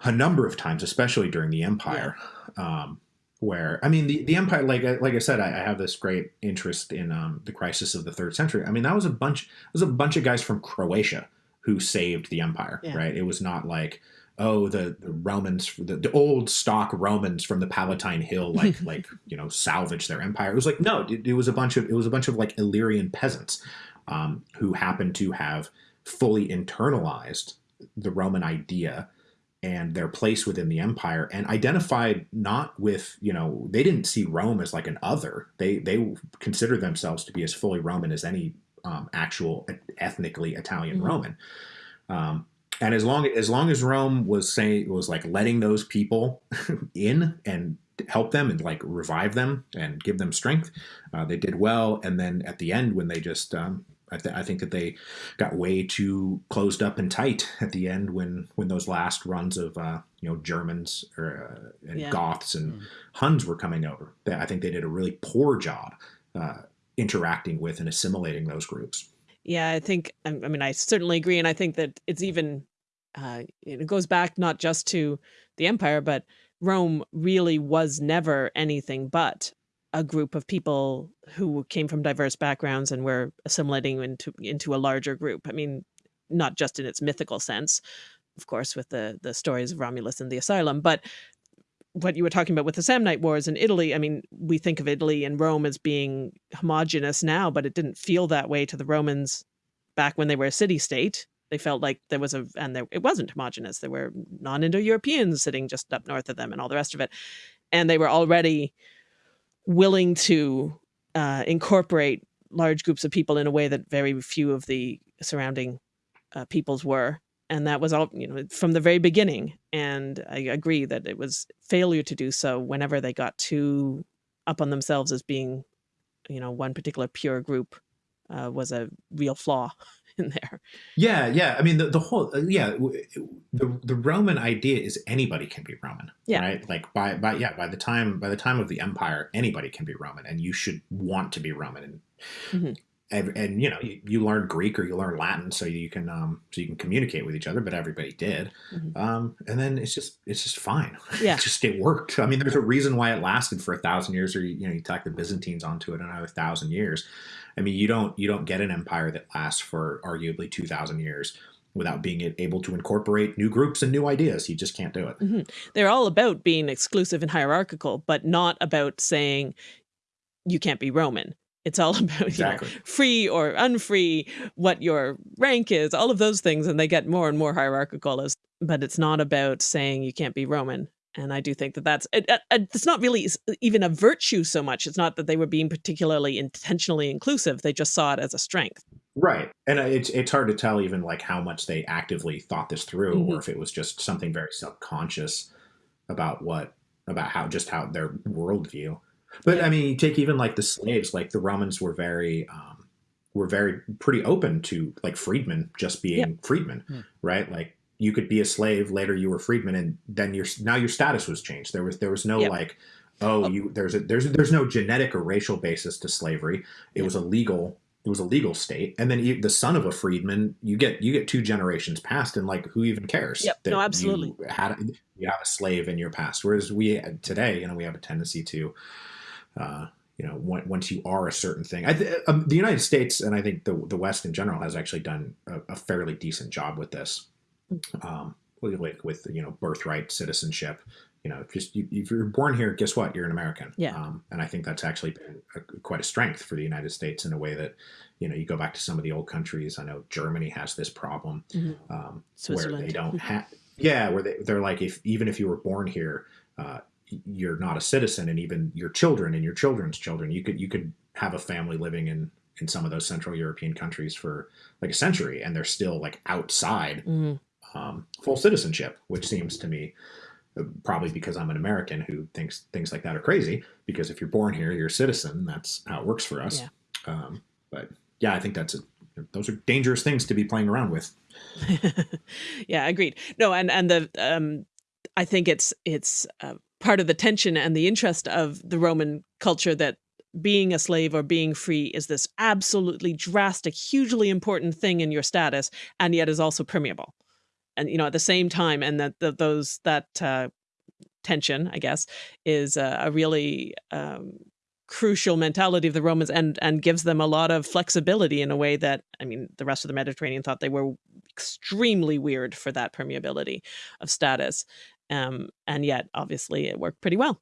S3: a number of times, especially during the empire. Yeah. Um, where I mean the, the empire like like I said I, I have this great interest in um, the crisis of the third century. I mean that was a bunch it was a bunch of guys from Croatia who saved the empire, yeah. right? It was not like oh the, the Romans the, the old stock Romans from the Palatine Hill like like you know salvage their empire. It was like no, it, it, was a bunch of it was a bunch of like Illyrian peasants um, who happened to have fully internalized the Roman idea and their place within the empire and identified not with you know they didn't see rome as like an other. They they consider themselves to be as fully roman as any um, actual ethnically italian mm-hmm. roman. Um, and as long as long as rome was saying was like letting those people in and help them and like revive them and give them strength uh, they did well. And then at the end when they just um, I, th- I, think that they got way too closed up and tight at the end when when those last runs of uh, you know Germans or uh, and yeah. Goths and mm. Huns were coming over. I think they did a really poor job uh, interacting with and assimilating those groups.
S2: Yeah, I think I mean I certainly agree, and I think that it's even uh, it goes back not just to the empire, but Rome really was never anything but a group of people who came from diverse backgrounds and were assimilating into into a larger group. I mean, not just in its mythical sense, of course, with the the stories of Romulus and the Asylum, but what you were talking about with the Samnite Wars in Italy. I mean, we think of Italy and Rome as being homogenous now, but it didn't feel that way to the Romans back when they were a city state. They felt like there was a, and there, it wasn't homogenous. There were non-Indo-Europeans sitting just up north of them and all the rest of it. And they were already willing to uh, incorporate large groups of people in a way that very few of the surrounding uh, peoples were. And that was all, you know, from the very beginning. And I agree that it was failure to do so whenever they got too up on themselves as being, you know, one particular pure group uh, was a real flaw in there.
S3: Yeah, yeah. I mean, the, the whole uh, yeah, the the Roman idea is anybody can be Roman. Yeah. Right. Like by by yeah by the time by the time of the empire, anybody can be Roman, and you should want to be Roman. And mm-hmm. And, and, you know you, you, learn Greek or you learn Latin so you can um so you can communicate with each other. But everybody did. Mm-hmm. Um, and then it's just it's just fine. Yeah. it just it worked. I mean, there's a reason why it lasted for a thousand years, or you know you tack the Byzantines onto it another thousand years I mean, you don't you don't get an empire that lasts for arguably two thousand years without being able to incorporate new groups and new ideas. You just can't do it.
S2: Mm -hmm. They're all about being exclusive and hierarchical, but not about saying you can't be Roman. It's all about exactly. you know, free or unfree, what your rank is, all of those things, and they get more and more hierarchical. As, but it's not about saying you can't be Roman. And I do think that that's it, it, it's not really even a virtue so much. It's not that they were being particularly intentionally inclusive. They just saw it as a strength.
S3: Right. And it's it's hard to tell even like how much they actively thought this through mm -hmm. or if it was just something very subconscious about what about how just how their worldview. But yeah. I mean, you take even like the slaves, like the Romans were very um, were very pretty open to like freedmen just being yeah. freedmen, mm. right? Like you could be a slave later you were freedman and then your now your status was changed there was there was no like oh, oh you there's a there's there's no genetic or racial basis to slavery it was a legal it was a legal state and then you, the son of a freedman you get you get two generations past and like who even cares
S2: yep. no absolutely
S3: you had you have a slave in your past whereas we today you know we have a tendency to uh, you know, once you are a certain thing, th um, the United States and I think the the West in general has actually done a, a fairly decent job with this um, with, with you know birthright citizenship. You know, just you, if you're born here, guess what? You're an American.
S2: Yeah.
S3: Um, and I think that's actually been a, quite a strength for the United States in a way that, you know, you go back to some of the old countries. I know Germany has this problem mm-hmm. um, where they don't have. Yeah, where they, they're like, if even if you were born here, uh, you're not a citizen, and even your children and your children's children, you could you could have a family living in in some of those Central European countries for like a century, and they're still like outside mm-hmm um, full citizenship, which seems to me uh, probably because I'm an American who thinks things like that are crazy. Because if you're born here, you're a citizen. That's how it works for us. Yeah. Um, but yeah, I think that's a, those are dangerous things to be playing around with.
S2: yeah, agreed. No, and and the um, I think it's it's uh, part of the tension and the interest of the Roman culture that being a slave or being free is this absolutely drastic, hugely important thing in your status, and yet is also permeable and you know at the same time and that the, those that uh, tension, I guess, is a, a really um, crucial mentality of the Romans and and gives them a lot of flexibility in a way that I mean the rest of the Mediterranean thought they were extremely weird for that permeability of status. Um, and yet obviously it worked pretty well.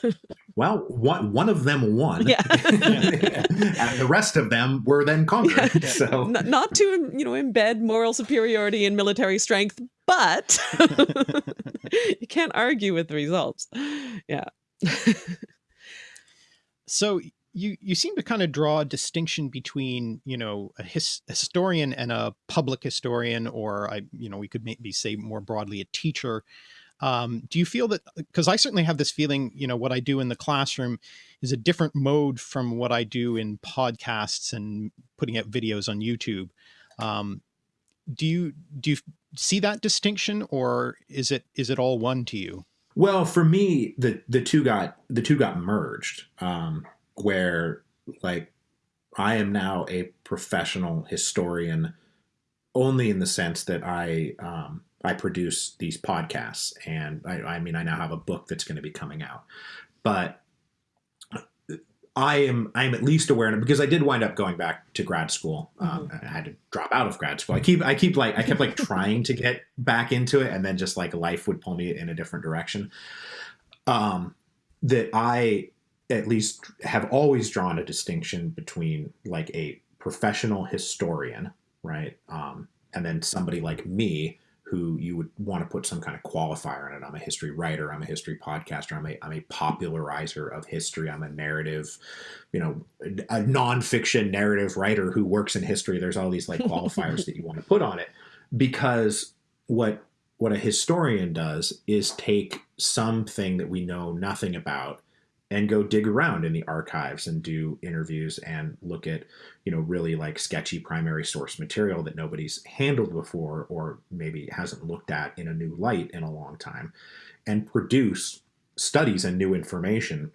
S3: well, one one of them won.
S2: Yeah.
S3: and the rest of them were then conquered. Yeah. So
S2: N not to you know embed moral superiority in military strength, but you can't argue with the results. Yeah.
S1: So you you seem to kind of draw a distinction between you know a, his, a historian and a public historian, or I you know we could maybe say more broadly a teacher. Um, do you feel that because I certainly have this feeling, you know, what I do in the classroom is a different mode from what I do in podcasts and putting out videos on YouTube. Um, do you do you see that distinction or is it is it all one to you?
S3: Well, for me, the the two got the two got merged, um, where like I am now a professional historian, only in the sense that I um, I produce these podcasts, and I, I mean I now have a book that's going to be coming out, but I am I am at least aware of because I did wind up going back to grad school. Um, mm-hmm. I had to drop out of grad school. I keep I keep like I kept like trying to get back into it, and then just like life would pull me in a different direction. Um, that I at least have always drawn a distinction between like a professional historian, right, um, and then somebody like me who you would want to put some kind of qualifier on it. I'm a history writer. I'm a history podcaster. I'm a, I'm a popularizer of history. I'm a narrative, you know, a nonfiction narrative writer who works in history. There's all these like qualifiers that you want to put on it because what what a historian does is take something that we know nothing about and go dig around in the archives and do interviews and look at you know really like sketchy primary source material that nobody's handled before or maybe hasn't looked at in a new light in a long time and produce studies and new information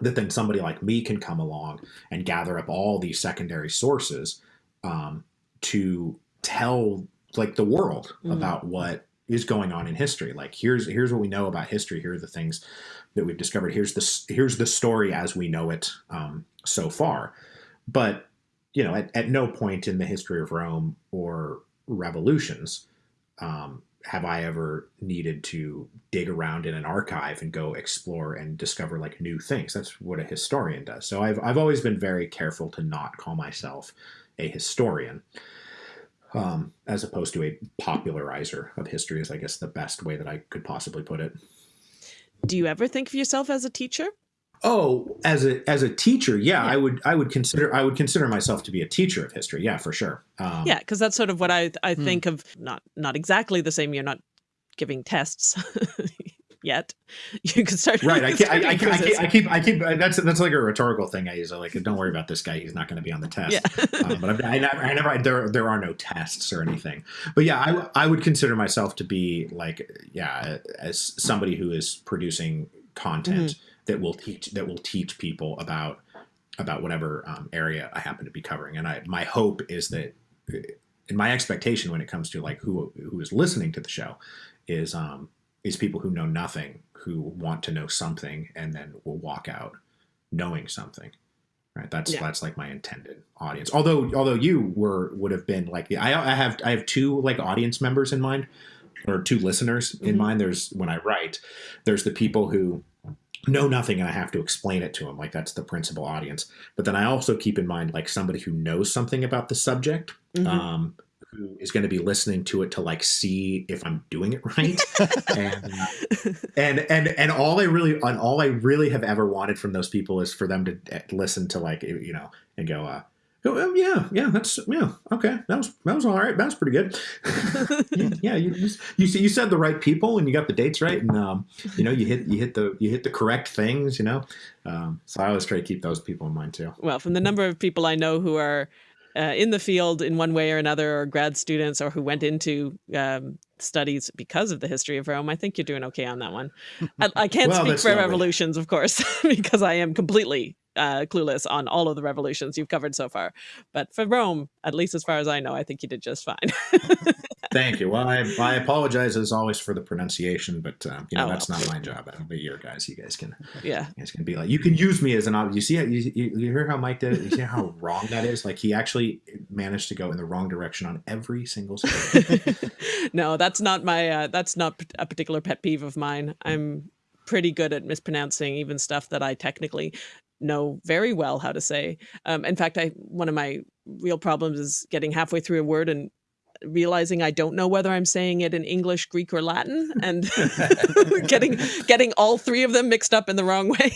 S3: that then somebody like me can come along and gather up all these secondary sources um, to tell like the world mm-hmm. about what is going on in history like here's here's what we know about history here are the things that we've discovered. Here's the here's the story as we know it um, so far. But you know, at, at no point in the history of Rome or revolutions um, have I ever needed to dig around in an archive and go explore and discover like new things. That's what a historian does. So I've I've always been very careful to not call myself a historian. Um, as opposed to a popularizer of history is I guess the best way that I could possibly put it.
S2: Do you ever think of yourself as a teacher?
S3: Oh, as a as a teacher, yeah, yeah, I would I would consider I would consider myself to be a teacher of history. Yeah, for sure.
S2: Um, yeah, because that's sort of what I I hmm. think of. Not not exactly the same. You're not giving tests yet. You can start
S3: right. I, I, I, I, keep I keep I keep that's that's like a rhetorical thing. I use like don't worry about this guy. He's not going to be on the test. Yeah. um, but I, never I never there there are no tests or anything. But yeah, I I would consider myself to be like yeah as somebody who is producing content. Mm-hmm that will teach that will teach people about about whatever um, area I happen to be covering. And I my hope is that, in my expectation when it comes to like who who is listening to the show, is um is people who know nothing who want to know something and then will walk out knowing something. Right. That's yeah. that's like my intended audience. Although although you were would have been like the I I have I have two like audience members in mind or two listeners in mm-hmm. mind. There's when I write, there's the people who know nothing and I have to explain it to them. Like that's the principal audience. But then I also keep in mind like somebody who knows something about the subject, mm-hmm. um, who is going to be listening to it to like see if I'm doing it right. and, and and and all I really and all I really have ever wanted from those people is for them to eh, listen to like you know and go, uh, Oh, yeah, yeah, that's yeah, okay. That was that was all right. That was pretty good. yeah, yeah, you, you you you said the right people and you got the dates right, and um, you know you hit you hit the you hit the correct things. You know, um, so I always try to keep those people in mind too.
S2: Well, from the number of people I know who are uh, in the field in one way or another, or grad students, or who went into um, studies because of the history of Rome, I think you're doing okay on that one. I, I can't well, speak for revolutions, of course, because I am completely uh, clueless on all of the revolutions you've covered so far. But for Rome, at least as far as I know, I think you did just fine.
S3: Thank you. Well, I, I apologize as always for the pronunciation, but um, you know
S2: Oh,
S3: that's
S2: well.
S3: not my job. That'll be your guys. You guys can
S2: Yeah.
S3: you guys can be like you can use me as an you see you, you, you hear how Mike did it. You see how wrong that is. Like he actually managed to go in the wrong direction on every single story.
S2: no, that's not my. Uh, that's not a particular pet peeve of mine. I'm pretty good at mispronouncing even stuff that I technically know very well how to say. Um, in fact, I one of my real problems is getting halfway through a word and realizing I don't know whether I'm saying it in English, Greek, or Latin, and getting getting all three of them mixed up in the wrong way.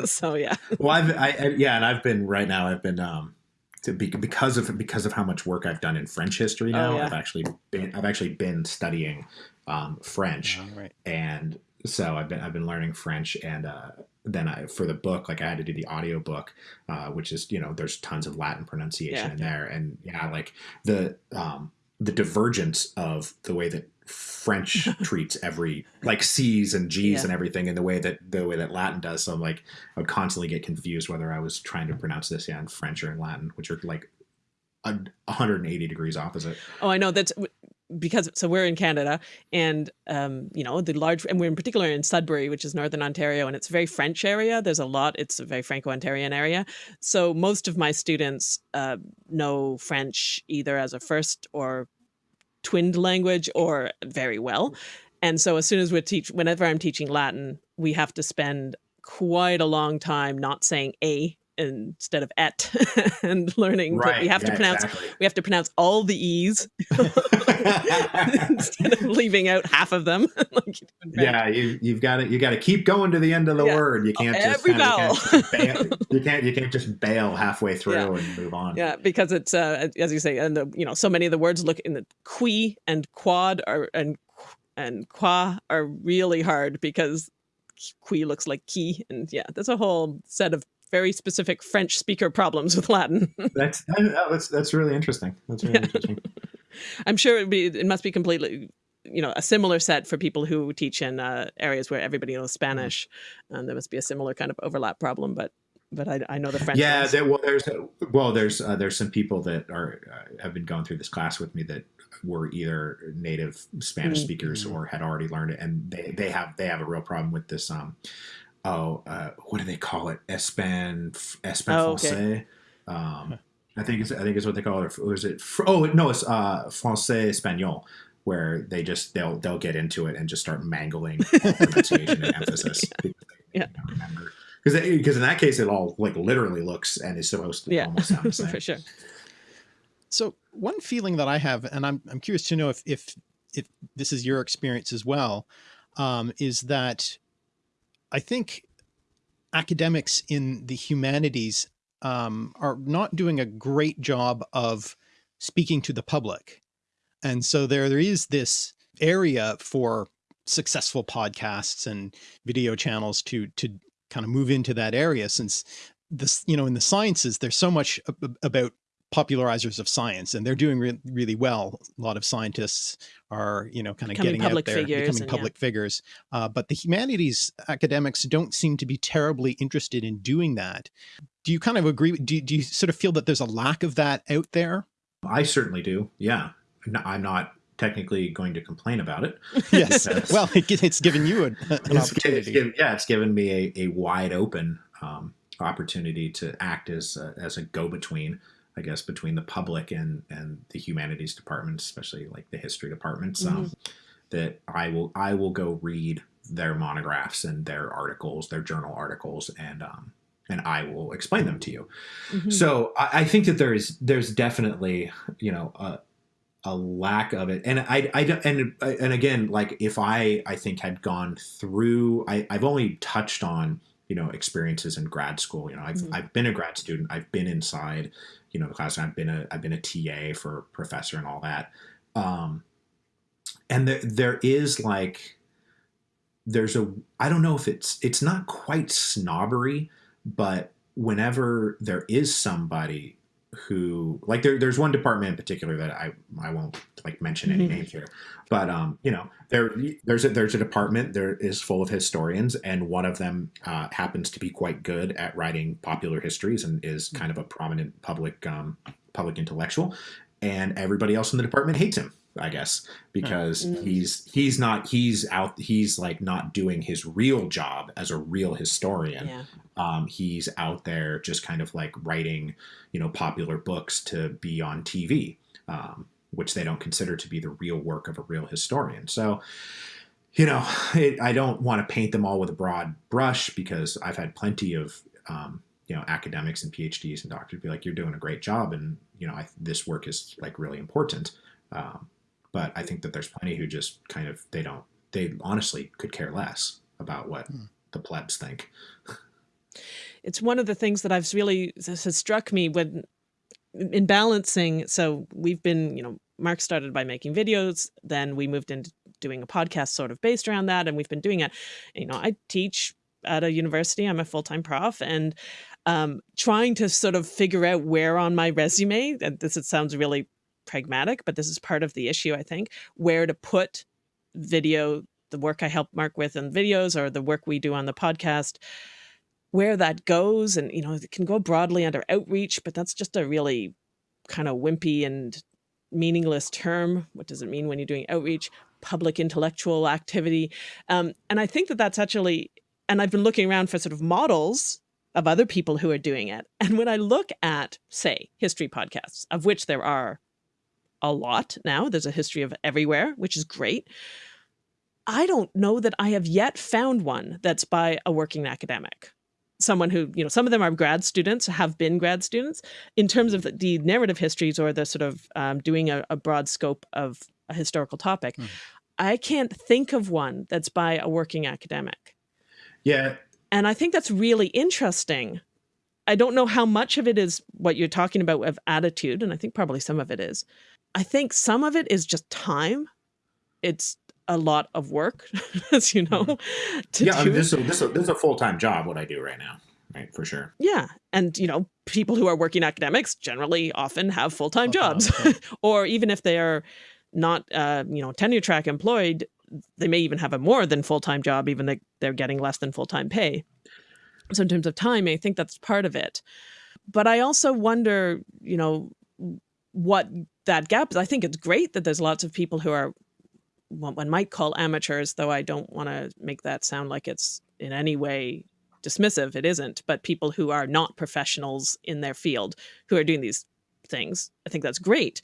S2: so yeah,
S3: well, I've I, I, yeah, and I've been right now. I've been um to be, because of because of how much work I've done in French history now.
S2: Oh, yeah.
S3: I've actually been I've actually been studying um, French.
S1: All right.
S3: and so I've been I've been learning French, and uh, then I for the book like I had to do the audio book, uh, which is you know there's tons of Latin pronunciation
S2: Yeah.
S3: in there, and yeah, like the um, the divergence of the way that French treats every like C's and G's
S2: Yeah.
S3: and everything, in the way that the way that Latin does. So I'm like I would constantly get confused whether I was trying to pronounce this yeah in French or in Latin, which are like a 180 degrees opposite.
S2: Oh, I know that's because so we're in Canada, and um, you know the large, and we're in particular in Sudbury, which is northern Ontario, and it's a very French area. There's a lot. It's a very Franco-Ontarian area, so most of my students uh, know French either as a first or twinned language or very well. And so as soon as we teach, whenever I'm teaching Latin, we have to spend quite a long time not saying a instead of et and learning that we have to pronounce
S3: exactly.
S2: we have to pronounce all the e's instead of leaving out half of them. like you do in French.
S3: yeah, you you've got to you got to keep going to the end of the
S2: Yeah.
S3: word. You can't just
S2: Every
S3: kinda- you, can't just you can't you can't just bail halfway through
S2: Yeah.
S3: and move on.
S2: Yeah, because it's uh, as you say, and the you know so many of the words look in the qui and quod are and and qua are really hard because qui looks like key, and yeah, there's a whole set of very specific French speaker problems with Latin.
S3: That's that's that's really interesting. That's really
S2: Yeah.
S3: interesting.
S2: I'm sure it'd be it must be completely you know a similar set for people who teach in uh, areas where everybody knows Spanish, and there must be a similar kind of overlap problem. But but I, I know the French.
S3: Yeah, there, well, there's well, there's uh, there's some people that are uh, have been going through this class with me that were either native Spanish
S2: Mm.
S3: speakers or had already learned it, and they they have they have a real problem with this. Um, oh, uh, what do they call it? Espan Espan
S2: Oh, okay.
S3: Um, I think it's I think it's what they call it. Or is it? Oh no, it's uh, Francais Espanol, where they just they'll they'll get into it and just start mangling pronunciation and emphasis. because
S2: Yeah.
S3: don't remember. Because because in that case it all like literally looks and is supposed to
S2: yeah,
S3: almost sound the same.
S2: for sure.
S1: So one feeling that I have, and I'm I'm curious to know if if if this is your experience as well, um, is that I think academics in the humanities um, are not doing a great job of speaking to the public, and so there there is this area for successful podcasts and video channels to to kind of move into that area since this you know in the sciences there's so much ab- about popularizers of science and they're doing re- really well a lot of scientists are you know kind of getting out there
S2: figures
S1: becoming
S2: and yeah.
S1: public figures uh, but the humanities academics don't seem to be terribly interested in doing that do you kind of agree do, do you sort of feel that there's a lack of that out there
S3: I certainly do. Yeah, No, I'm not technically going to complain about it.
S1: yes
S3: Yes.
S1: well it, it's given you a, an
S3: It's, it's
S1: opportunity
S3: given, yeah, it's given me a, a wide open um, opportunity to act as a, as a go between, I guess, between the public and and the humanities departments, especially like the history departments. Um, that I will I will go read their monographs and their articles, their journal articles, and um, and I will explain them to you.
S2: Mhm.
S3: So I, I think that there is there's definitely you know a, a lack of it, and I I don't and and again like if I I think had gone through I I've only touched on you know experiences in grad school. You know I've
S2: Mhm.
S3: I've been a grad student. I've been inside you know the classroom. I've been a I've been a TA for professor and all that. Um, and there there is like there's a I don't know if it's it's not quite snobbery, but whenever there is somebody who like there, there's one department in particular that I I won't like mention any
S2: Mhm.
S3: names here, but um you know there there's a there's a department there is full of historians and one of them uh, happens to be quite good at writing popular histories and is kind of a prominent public um, public intellectual and everybody else in the department hates him I guess, because mm. he's he's not he's out he's like not doing his real job as a real historian. Yeah. Um, he's out there just kind of like writing, you know, popular books to be on TV, um, which they don't consider to be the real work of a real historian. So, you know, it, I don't want to paint them all with a broad brush because I've had plenty of um, you know academics and PhDs and doctors be like, "You're doing a great job," and you know, I, this work is like really important. Um, but I think that there's plenty who just kind of they don't they honestly could care less about what hmm. the plebs think.
S2: It's one of the things that I've really has struck me when in balancing. So we've been, you know, Mark started by making videos, then we moved into doing a podcast sort of based around that, and we've been doing it. You know, I teach at a university. I'm a full time prof, and um, trying to sort of figure out where on my resume. And this it sounds really pragmatic, but this is part of the issue, I think, where to put video, the work I help Mark with in videos or the work we do on the podcast, where that goes. And, you know, it can go broadly under outreach, but that's just a really kind of wimpy and meaningless term. What does it mean when you're doing outreach? Public intellectual activity. Um, and I think that that's actually, and I've been looking around for sort of models of other people who are doing it. And when I look at, say, history podcasts, of which there are a lot now. There's a history of everywhere, which is great. I don't know that I have yet found one that's by a working academic. Someone who, you know, some of them are grad students, have been grad students. In terms of the, the narrative histories or the sort of um, doing a, a, broad scope of a historical topic, mm. I can't think of one that's by a working academic.
S3: Yeah.
S2: And I think that's really interesting. I don't know how much of it is what you're talking about of attitude, and I think probably some of it is. I think some of it is just time. It's a lot of work, as you know.
S3: Mm-hmm. yeah, I mean, this, is, this, is, this is a full time job, what I do right now, right? For sure.
S2: Yeah. And, you know, people who are working academics generally often have full time jobs. or even if they are not, uh, you know, tenure track employed, they may even have a more than full time job, even though they're getting less than full time pay. So, in terms of time, I think that's part of it. But I also wonder, you know, what that gap is. I think it's great that there's lots of people who are what one might call amateurs, though I don't want to make that sound like it's in any way dismissive. It isn't, but people who are not professionals in their field who are doing these things. I think that's great.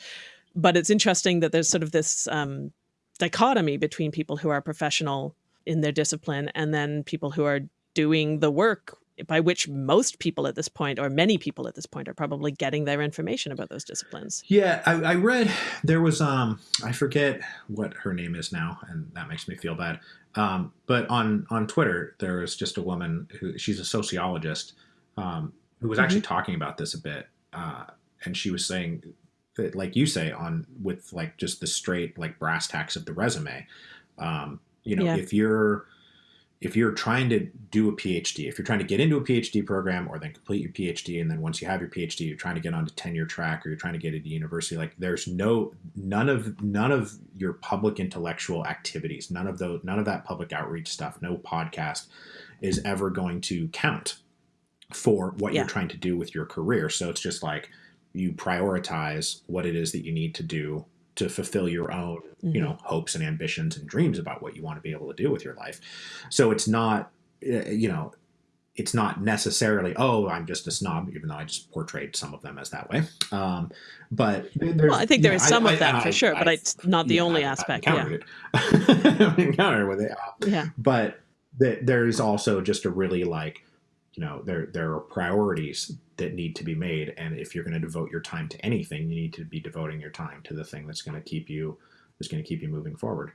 S2: But it's interesting that there's sort of this um, dichotomy between people who are professional in their discipline and then people who are doing the work by which most people at this point, or many people at this point, are probably getting their information about those disciplines.
S3: Yeah, I, I read there was um I forget what her name is now, and that makes me feel bad. Um, but on on Twitter, there was just a woman who she's a sociologist um, who was actually mm -hmm. talking about this a bit, uh, and she was saying that, like you say, on with like just the straight like brass tacks of the resume. Um, you know, yeah. if you're if you're trying to do a PhD, if you're trying to get into a PhD program or then complete your PhD, and then once you have your PhD, you're trying to get onto tenure track or you're trying to get into university, like there's no none of none of your public intellectual activities, none of those, none of that public outreach stuff, no podcast is ever going to count for what yeah. you're trying to do with your career. So it's just like you prioritize what it is that you need to do to fulfill your own mm-hmm. you know hopes and ambitions and dreams about what you want to be able to do with your life. So it's not eh, you know it's not necessarily oh i'm just a snob even though i just portrayed some of them as that way. Um, but
S2: well i think there is some I, of that I, for I, sure but it's not the yeah, only aspect yeah.
S3: encountered with it yeah. But there's also just a really like you know there there are priorities that need to be made and if you're going to devote your time to anything you need to be devoting your time to the thing that's going to keep you is going to keep you moving forward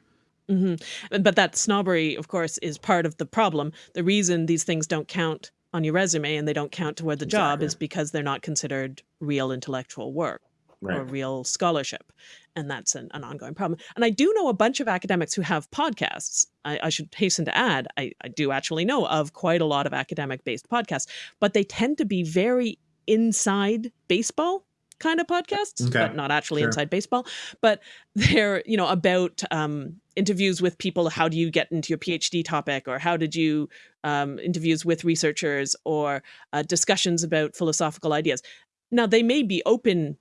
S2: mm -hmm. but that snobbery of course is part of the problem the reason these things don't count on your resume and they don't count toward the exactly. job is because they're not considered real intellectual work right. or real scholarship. And that's an, an, ongoing problem. And I do know a bunch of academics who have podcasts. I, I should hasten to add, I, I do actually know of quite a lot of academic based podcasts, but they tend to be very inside baseball kind of podcasts, okay. but not actually sure. inside baseball. But they're, you know, about um, interviews with people. How do you get into your PhD topic? Or how did you um, interviews with researchers or uh, discussions about philosophical ideas? Now, they may be open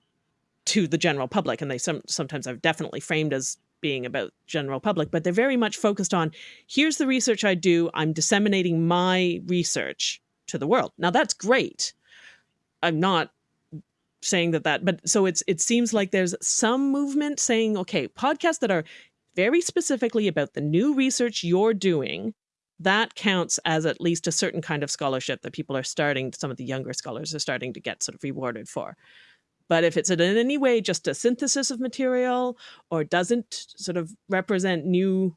S2: to the general public, and they some sometimes are definitely framed as being about general public, but they're very much focused on here's the research I do. I'm disseminating my research to the world. Now that's great. I'm not saying that that, but so it's it seems like there's some movement saying, okay, podcasts that are very specifically about the new research you're doing, that counts as at least a certain kind of scholarship that people are starting, some of the younger scholars are starting to get sort of rewarded for. But if it's in any way just a synthesis of material or doesn't sort of represent new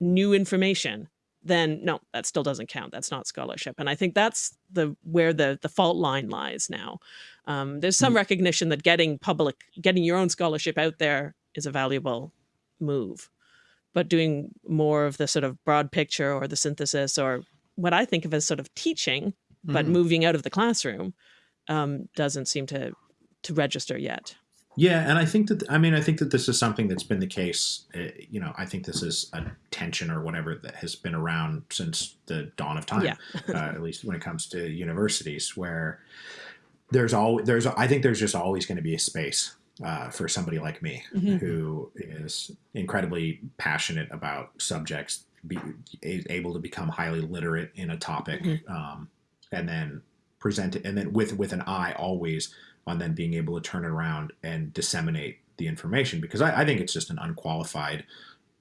S2: new information, then no, that still doesn't count. That's not scholarship. And I think that's the where the the fault line lies now. Um, there's some mm. recognition that getting public, getting your own scholarship out there is a valuable move, but doing more of the sort of broad picture or the synthesis or what I think of as sort of teaching, but mm. moving out of the classroom um, doesn't seem to to register yet.
S3: Yeah, and I think that I mean I think that this is something that's been the case. Uh, you know, I think this is a tension or whatever that has been around since the dawn of time. Yeah. uh, at least when it comes to universities, where there's all there's I think there's just always going to be a space uh, for somebody like me mm-hmm. who is incredibly passionate about subjects, be able to become highly literate in a topic, mm-hmm. um, and then present it, and then with with an eye always on then being able to turn it around and disseminate the information because I, I think it's just an unqualified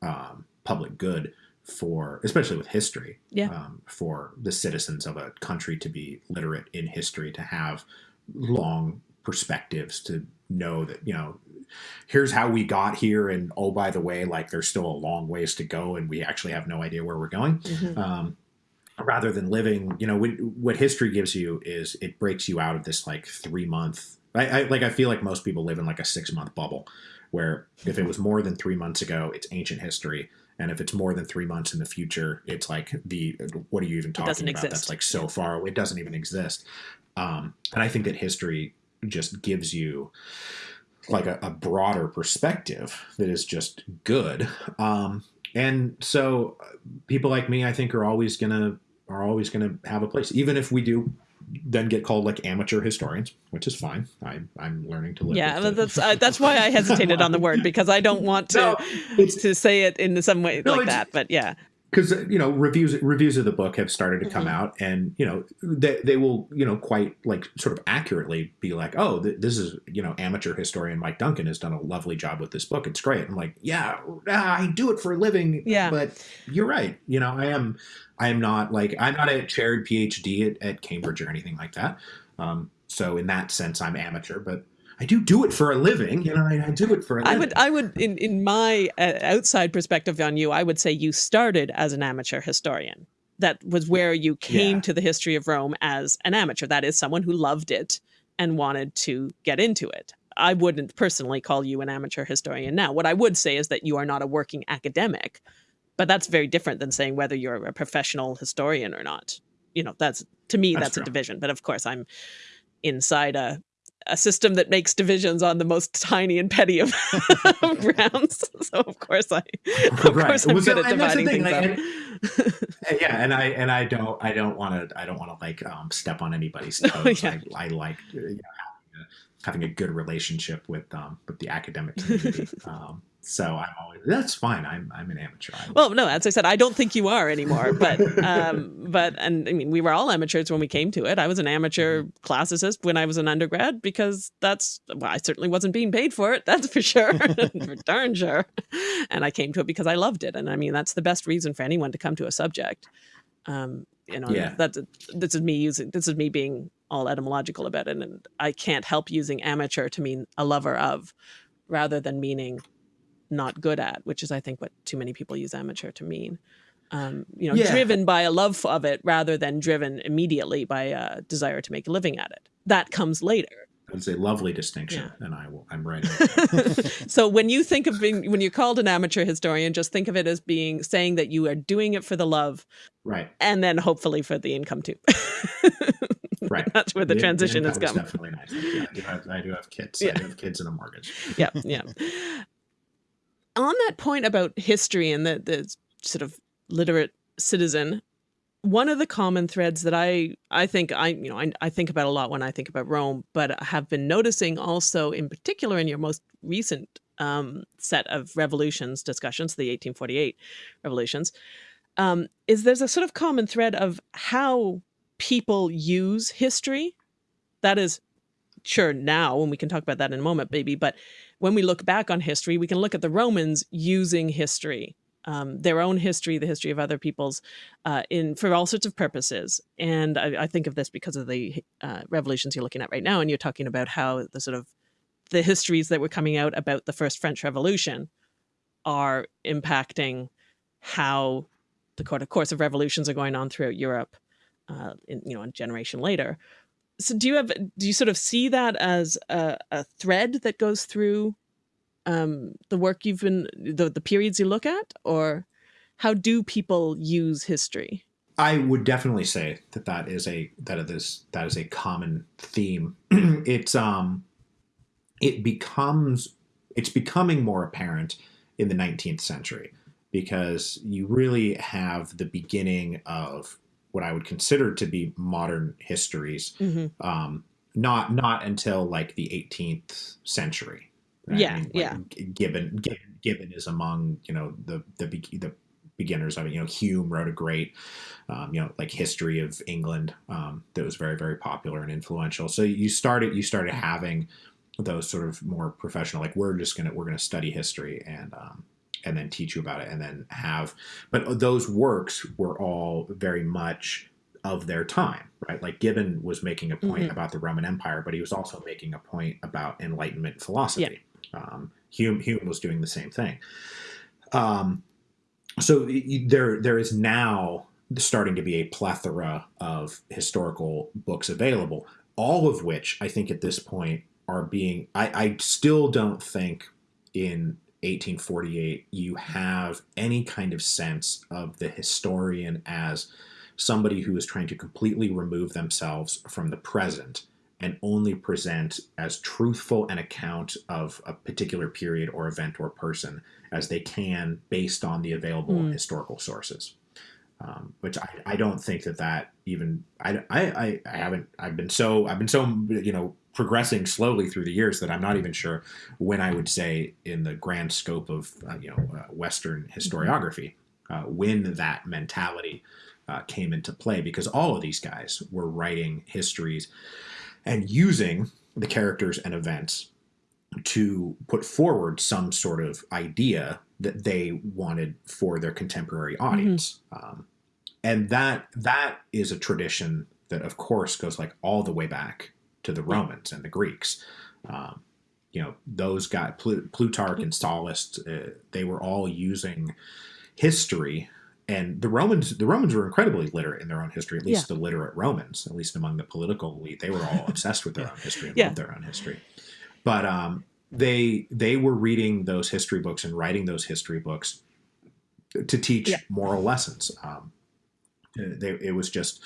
S3: um, public good for especially with history
S2: yeah.
S3: um, for the citizens of a country to be literate in history to have long perspectives to know that you know here's how we got here and oh by the way like there's still a long ways to go and we actually have no idea where we're going mm-hmm. um, rather than living, you know, what, what history gives you is it breaks you out of this like three month. I, I like I feel like most people live in like a six month bubble, where if it was more than three months ago, it's ancient history, and if it's more than three months in the future, it's like the what are you even talking about? Exist. That's like so far away. It doesn't even exist. Um, and I think that history just gives you like a, a broader perspective that is just good. Um, and so people like me, I think, are always gonna are always gonna have a place, even if we do then get called like amateur historians, which is fine. I, I'm learning to live.
S2: Yeah, that's uh, that's why I hesitated on the word because I don't want to no, to say it in some way no, like that. But yeah,
S3: because you know reviews reviews of the book have started to come mm-hmm. out and you know they, they will you know quite like sort of accurately be like oh th- this is you know amateur historian mike duncan has done a lovely job with this book it's great i'm like yeah i do it for a living
S2: yeah
S3: but you're right you know i am i am not like i'm not a chaired phd at, at cambridge or anything like that um, so in that sense i'm amateur but I do do it for a living. You know, I, I do it for a living.
S2: I would, I would, in in my uh, outside perspective on you, I would say you started as an amateur historian. That was where you came yeah. to the history of Rome as an amateur. That is someone who loved it and wanted to get into it. I wouldn't personally call you an amateur historian now. What I would say is that you are not a working academic, but that's very different than saying whether you're a professional historian or not. You know, that's to me that's, that's a division. But of course, I'm inside a a system that makes divisions on the most tiny and petty of grounds. So of course I, of right. course I'm well, good so, at dividing things like, up.
S3: And, yeah, and I and I don't I don't want to I don't want to like um, step on anybody's toes. yeah. I, I, like you know, having a good relationship with um, with the academic community. um, so I'm always that's fine. I'm I'm an amateur. I'm,
S2: well, no, as I said, I don't think you are anymore. But um, but and I mean, we were all amateurs when we came to it. I was an amateur mm-hmm. classicist when I was an undergrad because that's well, I certainly wasn't being paid for it. That's for sure, for darn sure. And I came to it because I loved it. And I mean, that's the best reason for anyone to come to a subject. Um, you know, yeah. that's this is me using this is me being all etymological about it, and I can't help using amateur to mean a lover of, rather than meaning not good at, which is I think what too many people use amateur to mean. Um, you know, yeah. driven by a love of it rather than driven immediately by a desire to make a living at it. That comes later.
S3: It's a lovely distinction, yeah. and I will. I'm right.
S2: so when you think of being, when you're called an amateur historian, just think of it as being saying that you are doing it for the love,
S3: right,
S2: and then hopefully for the income too.
S3: right,
S2: that's where the, the transition
S3: the
S2: has come.
S3: Definitely nice. Yeah, I do have, I do have kids. Yeah. I do have kids and a mortgage.
S2: yeah, yeah on that point about history and the, the sort of literate citizen, one of the common threads that I I think I you know I, I think about a lot when I think about Rome, but have been noticing also in particular in your most recent um, set of revolutions discussions, the 1848 revolutions, um, is there's a sort of common thread of how people use history. That is sure now, and we can talk about that in a moment, maybe, but when we look back on history, we can look at the Romans using history um, their own history, the history of other people's, uh, in for all sorts of purposes. And I, I think of this because of the uh, revolutions you're looking at right now, and you're talking about how the sort of the histories that were coming out about the first French Revolution are impacting how the course of revolutions are going on throughout Europe, uh, in, you know, a generation later. So do you have do you sort of see that as a, a thread that goes through um, the work you've been, the, the periods you look at, or how do people use history?
S3: I would definitely say that that is a that is that is a common theme. it's um, it becomes it's becoming more apparent in the 19th century because you really have the beginning of what I would consider to be modern histories. Mm-hmm. Um, not not until like the 18th century
S2: Right? Yeah, I mean, like, yeah.
S3: Gibbon, Gibbon, Gibbon is among you know the the the beginners of it. You know, Hume wrote a great, um, you know, like history of England um, that was very very popular and influential. So you started you started having those sort of more professional, like we're just gonna we're gonna study history and um, and then teach you about it and then have, but those works were all very much of their time, right? Like Gibbon was making a point mm-hmm. about the Roman Empire, but he was also making a point about Enlightenment philosophy. Yeah. Um, Hume, Hume was doing the same thing. Um, so there, there is now starting to be a plethora of historical books available, all of which I think at this point are being. I, I still don't think in 1848 you have any kind of sense of the historian as somebody who is trying to completely remove themselves from the present and only present as truthful an account of a particular period or event or person as they can based on the available mm. historical sources. Um, which I, I don't think that that even I, I, I haven't I've been so I've been so you know progressing slowly through the years that I'm not even sure when I would say in the grand scope of uh, you know uh, Western mm-hmm. historiography uh, when that mentality uh, came into play because all of these guys were writing histories and using the characters and events to put forward some sort of idea that they wanted for their contemporary mm-hmm. audience. Mm-hmm. Um, and that that is a tradition that, of course, goes like all the way back to the Romans and the Greeks. Um, you know, those guys, Plutarch and Sallust, uh, they were all using history and the Romans the Romans were incredibly literate in their own history, at least yeah. the literate Romans, at least among the political elite. They were all obsessed with their own history and yeah. loved their own history. But um, they they were reading those history books and writing those history books to teach yeah. moral lessons. Um, they, it was just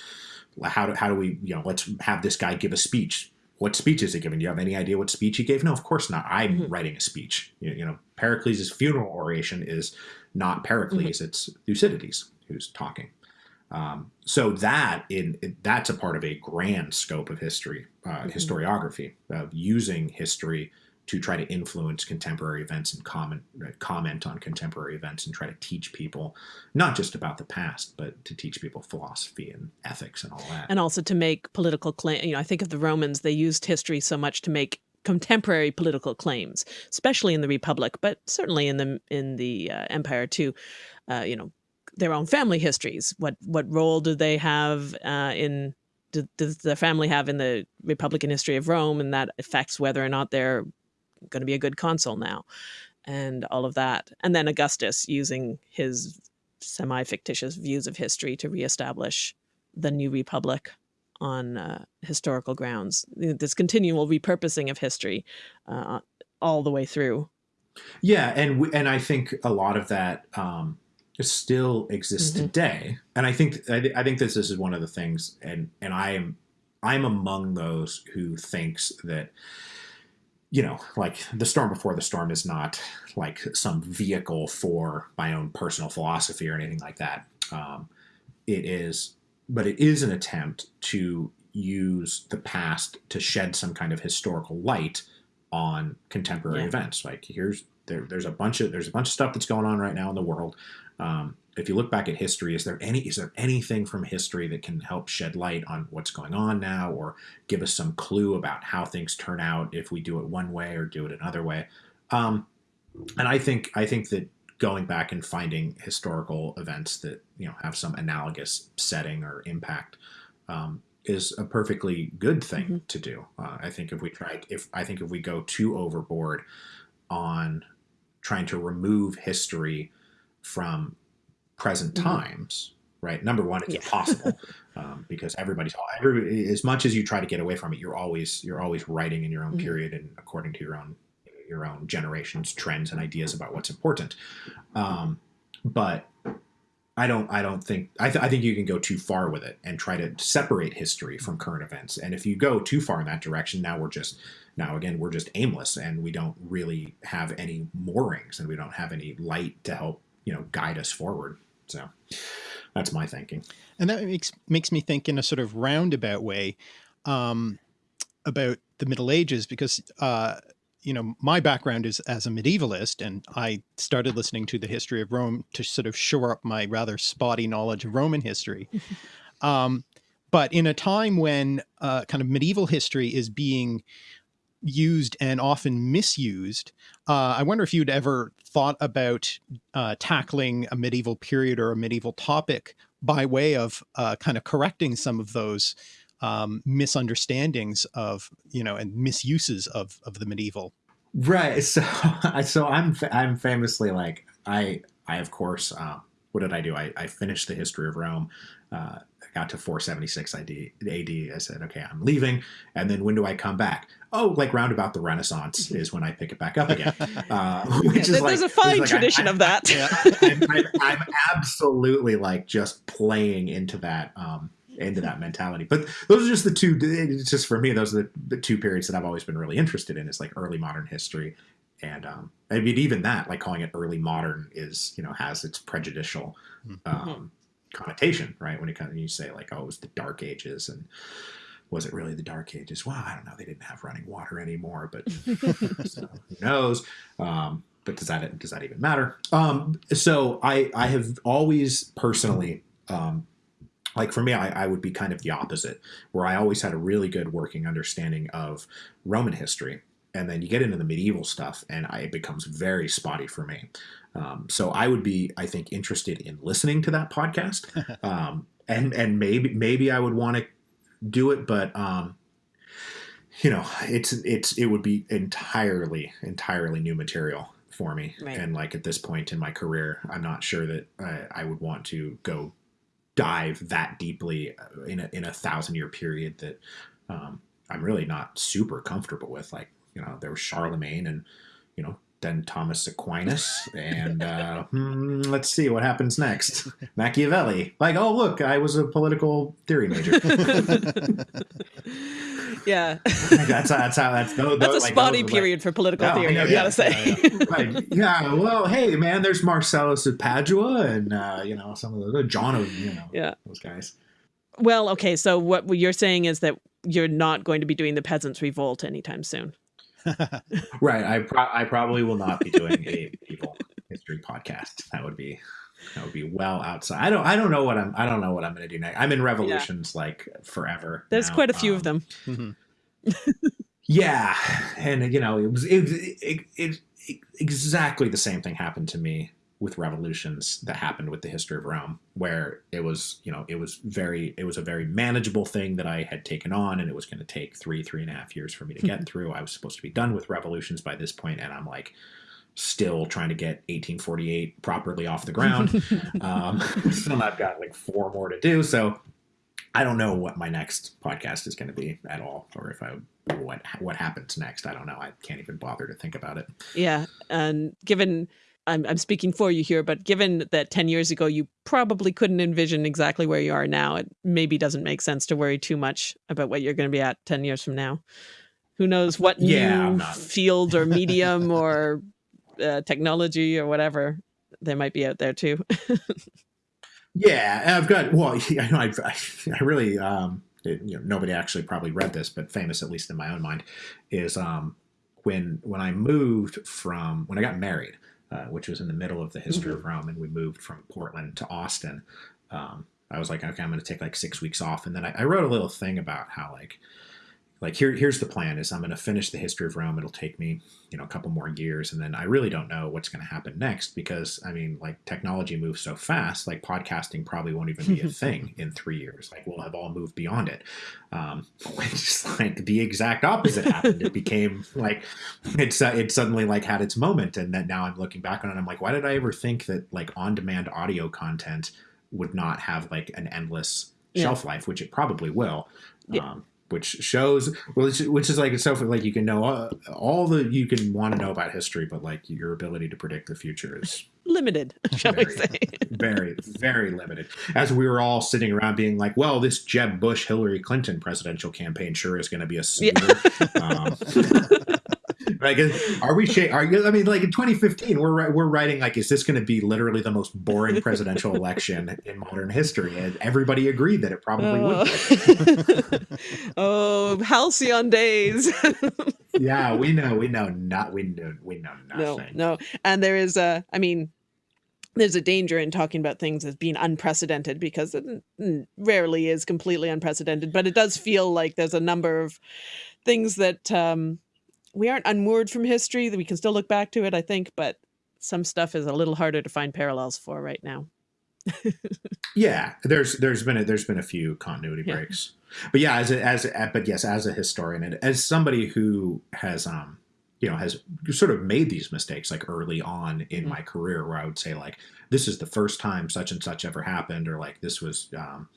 S3: how do, how do we you know let's have this guy give a speech what speech is he giving? Do you have any idea what speech he gave? No, of course not. I'm mm-hmm. writing a speech. You, you, know, Pericles' funeral oration is not Pericles; mm-hmm. it's Thucydides who's talking. Um, so that in that's a part of a grand scope of history, uh, mm-hmm. historiography of using history to try to influence contemporary events and comment comment on contemporary events and try to teach people not just about the past but to teach people philosophy and ethics and all that.
S2: And also to make political claim you know i think of the romans they used history so much to make contemporary political claims especially in the republic but certainly in the in the uh, empire too uh, you know their own family histories. What what role do they have uh, in does the family have in the Republican history of Rome, and that affects whether or not they're going to be a good consul now and all of that. And then Augustus using his semi fictitious views of history to reestablish the new republic on uh, historical grounds. This continual repurposing of history uh, all the way through.
S3: Yeah, and we, and I think a lot of that um, still exists mm-hmm. today. And I think I, I think this is one of the things, and and I am I'm among those who thinks that you know, like the storm before the storm is not like some vehicle for my own personal philosophy or anything like that. Um, it is but it is an attempt to use the past to shed some kind of historical light on contemporary
S2: Yeah.
S3: events. Like here's there, there's a bunch of there's a bunch of stuff that's going on right now in the world. Um, if you look back at history, is there any is there anything from history that can help shed light on what's going on now, or give us some clue about how things turn out if we do it one way or do it another way? Um, and I think I think that going back and finding historical events that you know have some analogous setting or impact um, is a perfectly good thing
S2: Mhm.
S3: to do. Uh, I think if we try, if I think if we go too overboard on trying to remove history from present
S2: Mhm.
S3: times, right? Number one, it's
S2: Yeah.
S3: impossible um, because everybody's every, as much as you try to get away from it, you're always you're always writing in your own
S2: Mhm.
S3: period and according to your own your own generation's trends and ideas about what's important. Um, but I don't I don't think I, th- I think you can go too far with it and try to separate history from current events. And if you go too far in that direction, now we're just now again we're just aimless and we don't really have any moorings and we don't have any light to help you know guide us forward. So that's my thinking.
S1: And that makes makes me think in a sort of roundabout way um, about the Middle Ages because uh, you know my background is as a medievalist, and I started listening to the history of Rome to sort of shore up my rather spotty knowledge of Roman history. um, but in a time when uh, kind of medieval history is being used and often misused, uh, I wonder if you'd ever thought about uh, tackling a medieval period or a medieval topic by way of uh, kind of correcting some of those um, misunderstandings of you know and misuses of of the medieval.
S3: Right. So so I'm I'm famously like I I of course uh, what did I do? I, I finished the history of Rome. Uh, got to 476 AD. AD. I said, okay, I'm leaving. And then when do I come back? Oh, like round about the Renaissance is when I pick it back up again. Uh, which is
S2: There's
S3: like,
S2: a fine
S3: which is like,
S2: tradition
S3: I-
S2: of that.
S3: I'm, I'm, I'm absolutely like just playing into that um, into that mentality. But those are just the two. It's just for me, those are the, the two periods that I've always been really interested in. Is like early modern history, and um, I mean even that, like calling it early modern, is you know has its prejudicial um, connotation, right? When it comes, you say like, oh, it was the Dark Ages, and was it really the Dark Ages? Well, I don't know. They didn't have running water anymore, but so who knows? Um, but does that does that even matter? Um, so I I have always personally. Um, like for me, I, I would be kind of the opposite, where I always had a really good working understanding of Roman history, and then you get into the medieval stuff, and I, it becomes very spotty for me. Um, so I would be, I think, interested in listening to that podcast, um, and and maybe maybe I would want to do it, but um, you know, it's it's it would be entirely entirely new material for me,
S2: Right.
S3: and like at this point in my career, I'm not sure that I, I would want to go dive that deeply uh, in a, in a thousand year period that um, I'm really not super comfortable with. Like, you know, there was Charlemagne and, you know, then Thomas Aquinas. And uh, hmm, let's see what happens next. Machiavelli. Like, oh, look, I was a political theory major.
S2: yeah.
S3: that's, that's how that's, those,
S2: That's a
S3: like,
S2: spotty
S3: those are, like-
S2: period for political
S3: Yeah, I
S2: theory,
S3: yeah,
S2: gotta say.
S3: yeah, Like, yeah, well, hey, man, there's Marsilius of Padua and, uh, you know, some of the John of, you know,
S2: Yeah.
S3: those guys.
S2: well, okay, so what you're saying is that you're not going to be doing the Peasants' Revolt anytime soon.
S3: Right. I pro- I probably will not be doing a medieval history podcast. That would be that would be well outside. I don't I don't know what I'm I don't know what I'm going to do next. I'm in revolutions like forever.
S2: There's
S3: now.
S2: quite a few of
S3: Um,
S2: them.
S1: Mhm.
S3: Yeah, and you know it was it, it, it, it exactly the same thing happened to me with revolutions that happened with the history of Rome, where it was you know it was very it was a very manageable thing that I had taken on, and it was going to take three three and a half years for me to get through. I was supposed to be done with revolutions by this point, and I'm like still trying to get 1848 properly off the ground. um, still I've got like four more to do, so I don't know what my next podcast is going to be at all, or if I what what happens next. I don't know. I can't even bother to think about it.
S2: Yeah, and given I'm, I'm speaking for you here, but given that 10 years ago you probably couldn't envision exactly where you are now, it maybe doesn't make sense to worry too much about what you're going to be at 10 years from now. Who knows what
S3: Yeah,
S2: new field or medium or uh, technology or whatever there might be out there too.
S3: Yeah, I've got. Well, I know. I, I really. Um, it, you know, nobody actually probably read this, but famous at least in my own mind, is um, when when I moved from when I got married, uh, which was in the middle of the history mm-hmm. of Rome, and we moved from Portland to Austin. Um, I was like, okay, I'm going to take like six weeks off, and then I, I wrote a little thing about how like like here here's the plan is i'm going to finish the history of rome. It'll take me you know a couple more years and then i really don't know what's going to happen next because i mean like technology moves so fast like podcasting probably won't even be a thing in three years. Like we'll have all moved beyond it. Um, which is like the exact opposite happened. It became like it's uh, it suddenly like had its moment and then now i'm looking back on it i'm like why did i ever think that like on demand audio content would not have like an endless yeah. shelf life which it probably will. Yeah. um, which shows which, which is like it's so like you can know all, all the you can want to know about history but like your ability to predict the future is
S2: limited shall
S3: very,
S2: we say
S3: very very limited as we were all sitting around being like well this jeb bush hillary clinton presidential campaign sure is going to be a snoozer yeah. um, like, are we? Sh- Are you? I mean, like in 2015, we're we're writing like, is this going to be literally the most boring presidential election in modern history? And everybody agreed that it probably
S2: would. oh, halcyon days.
S3: yeah, we know, we know, not we know, we know
S2: nothing. No, no, and there is a. I mean, there's a danger in talking about things as being unprecedented because it rarely is completely unprecedented, but it does feel like there's a number of things that um, we aren't unmoored from history that we can still look back to it, I think, but some stuff is a little harder to find parallels for right now.
S3: yeah, there's there's been a, there's been a few continuity yeah. breaks, but yeah, as a, as a, but yes, as a historian and as somebody who has um you know has sort of made these mistakes like early on in mm-hmm. my career where I would say like this is the first time such and such ever happened or like this was um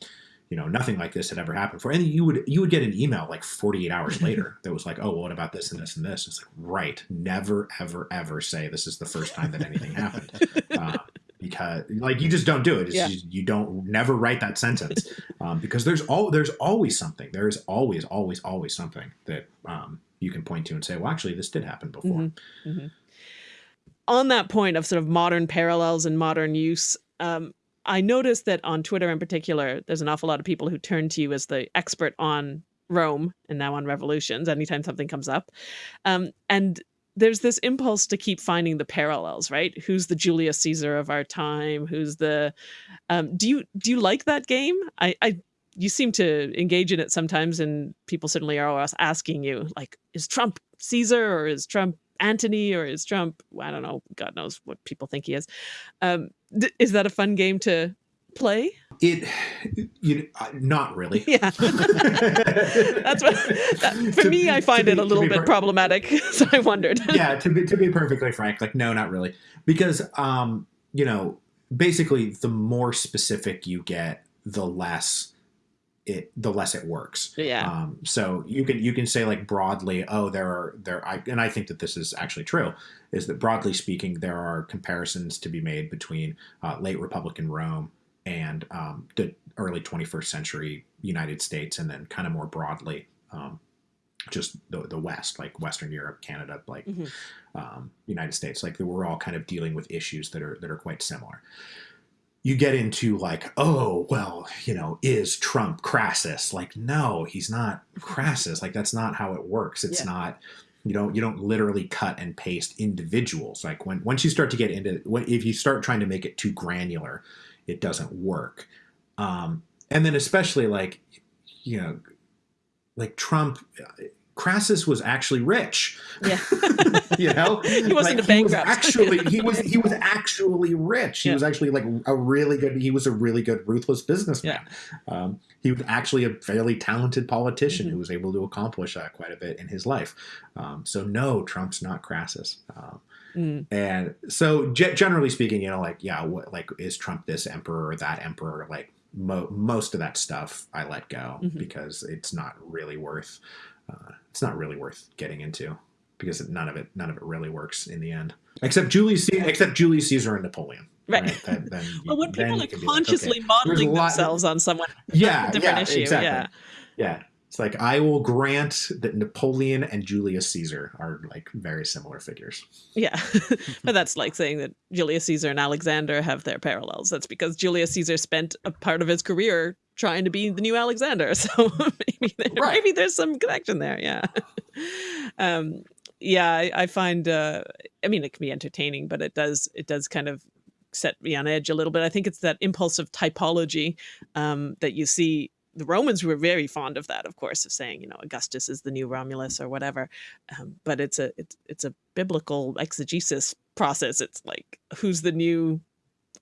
S3: you know nothing like this had ever happened before. And you would you would get an email like 48 hours later that was like oh well, what about this and this and this? It's like right. Never ever ever say this is the first time that anything happened. Uh, because like you just don't do it. Yeah. just, you don't never write that sentence. Um, because there's all there's always something. There's always always always something that um, you can point to and say well actually this did happen before. Mm-hmm. Mm-hmm.
S2: on that point of sort of modern parallels and modern use um, I noticed that on Twitter in particular, there's an awful lot of people who turn to you as the expert on Rome and now on revolutions anytime something comes up. Um, and there's this impulse to keep finding the parallels, right? Who's the Julius Caesar of our time? Who's the um, do you do you like that game? I, I you seem to engage in it sometimes, and people certainly are asking you, like, is Trump Caesar or is Trump Antony or is Trump? I don't know. God knows what people think he is. Um, is that a fun game to play?
S3: It, you uh, not really.
S2: Yeah, that's what. That, for to, me, I find it a little bit problematic. So I wondered.
S3: yeah, to be to be perfectly frank, like no, not really, because um, you know, basically, the more specific you get, the less it the less it works.
S2: Yeah.
S3: Um, so you can you can say like broadly, oh, there are there, I, and I think that this is actually true, is that broadly speaking, there are comparisons to be made between uh, late Republican Rome and um, the early 21st century United States, and then kind of more broadly, um, just the, the West, like Western Europe, Canada, like mm-hmm. um, United States, like we're all kind of dealing with issues that are that are quite similar you get into like, oh, well, you know, is Trump Crassus? Like, no, he's not Crassus. Like, that's not how it works. It's yeah. not. You don't you don't literally cut and paste individuals. Like when once you start to get into if you start trying to make it too granular, it doesn't work. Um, and then especially like you know, like Trump Crassus was actually rich.
S2: Yeah.
S3: you know,
S2: he wasn't like, a bankrupt.
S3: Was actually, he was he was actually rich. He yeah. was actually like a really good. He was a really good ruthless businessman. Yeah. Um, he was actually a fairly talented politician mm-hmm. who was able to accomplish uh, quite a bit in his life. Um, so no, Trump's not Crassus. Um, mm. And so, ge- generally speaking, you know, like yeah, what, like is Trump this emperor or that emperor? Like mo- most of that stuff, I let go mm-hmm. because it's not really worth uh, it's not really worth getting into because none of it none of it really works in the end except Julius Caesar, except Julius Caesar and Napoleon.
S2: Right. right? Then, then you, well, when people are consciously like, okay, modeling themselves on someone,
S3: yeah,
S2: different
S3: yeah,
S2: issue.
S3: Exactly.
S2: Yeah.
S3: Yeah. It's like I will grant that Napoleon and Julius Caesar are like very similar figures.
S2: Yeah, but that's like saying that Julius Caesar and Alexander have their parallels. That's because Julius Caesar spent a part of his career trying to be the new Alexander. So maybe there,
S3: Right.
S2: maybe there's some connection there. Yeah. Um, yeah, I, I find. Uh, I mean, it can be entertaining, but it does it does kind of set me on edge a little bit. I think it's that impulsive typology um, that you see. The Romans were very fond of that, of course, of saying, you know, Augustus is the new Romulus or whatever. Um, but it's a it's it's a biblical exegesis process. It's like who's the new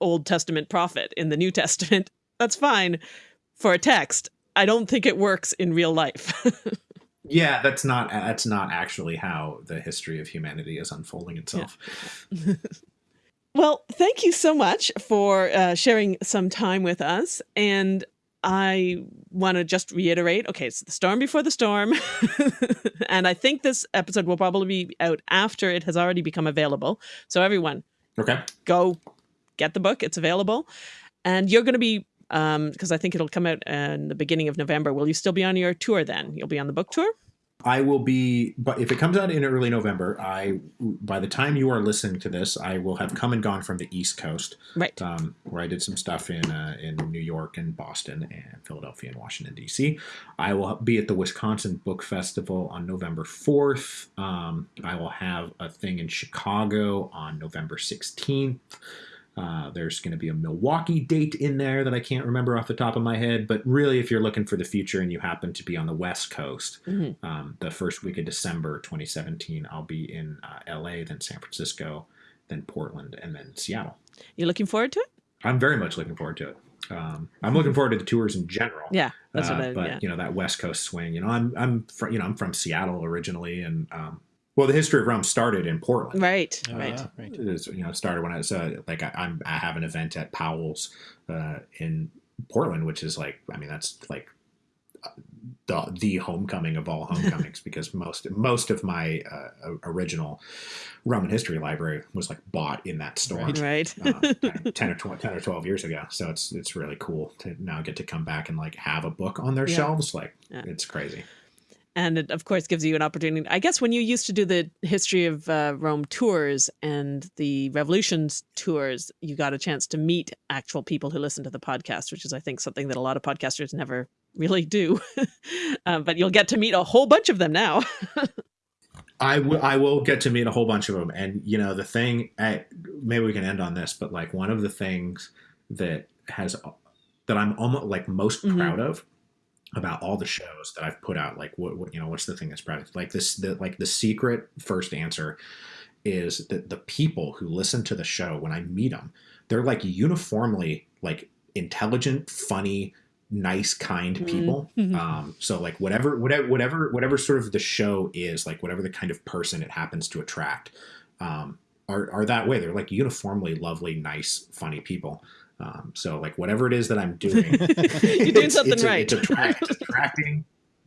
S2: Old Testament prophet in the New Testament? That's fine for a text. I don't think it works in real life.
S3: Yeah, that's not that's not actually how the history of humanity is unfolding itself.
S2: Well, thank you so much for uh, sharing some time with us. And I want to just reiterate okay, it's the storm before the storm. and I think this episode will probably be out after it has already become available. So, everyone,
S3: Okay.
S2: go get the book, it's available. And you're going to be, because I think it'll come out in the beginning of November. Will you still be on your tour then? You'll be on the book tour?
S3: I will be, but if it comes out in early November, I by the time you are listening to this, I will have come and gone from the East Coast,
S2: Right.
S3: um, where I did some stuff in uh, in New York and Boston and Philadelphia and Washington D.C. I will be at the Wisconsin Book Festival on November fourth. Um, I will have a thing in Chicago on November sixteenth. Uh, there's going to be a Milwaukee date in there that I can't remember off the top of my head, but really, if you're looking for the future and you happen to be on the West Coast,
S2: Mhm.
S3: um, the first week of December 2017, I'll be in uh, LA, then San Francisco, then Portland, and then Seattle.
S2: You're looking forward to it?
S3: I'm very much looking forward to it. Um, I'm looking forward to the tours in general.
S2: Yeah, that's
S3: Uh,
S2: what I,
S3: but
S2: yeah.
S3: you know that West Coast swing. You know, I'm I'm from you know I'm from Seattle originally, and um, well, the history of Rome started in Portland.
S2: Right,
S1: Oh,
S2: right.
S1: yeah, right.
S3: It is, you know, it started when I was uh, like I, I'm I have an event at Powell's uh, in Portland, which is like I mean that's like uh, the the homecoming of all homecomings because most most of my uh, original Roman history library was like bought in that store.
S1: Right.
S2: Right.
S3: uh, 10, 10 or 12, 10 or 12 years ago so it's it's really cool to now get to come back and like have a book on their
S2: Yeah.
S3: shelves like
S2: Yeah.
S3: it's crazy
S2: and it of course gives you an opportunity i guess when you used to do the history of uh, rome tours and the revolutions tours you got a chance to meet actual people who listen to the podcast which is i think something that a lot of podcasters never really do. Um, but you'll get to meet a whole bunch of them now.
S3: I will I will get to meet a whole bunch of them and you know the thing I, maybe we can end on this but like one of the things that has that I'm almost like most
S2: Mhm.
S3: proud of about all the shows that I've put out like what, what you know what's the thing that's proud like this the like the secret first answer is that the people who listen to the show when I meet them they're like uniformly like intelligent funny nice kind
S2: Mhm.
S3: people
S2: Mhm.
S3: um so like whatever whatever whatever whatever sort of the show is like whatever the kind of person it happens to attract um are, are that way they're like uniformly lovely nice funny people um so like whatever it is that i'm doing
S2: you're doing something
S3: it's,
S2: right
S3: it's, attract, attracting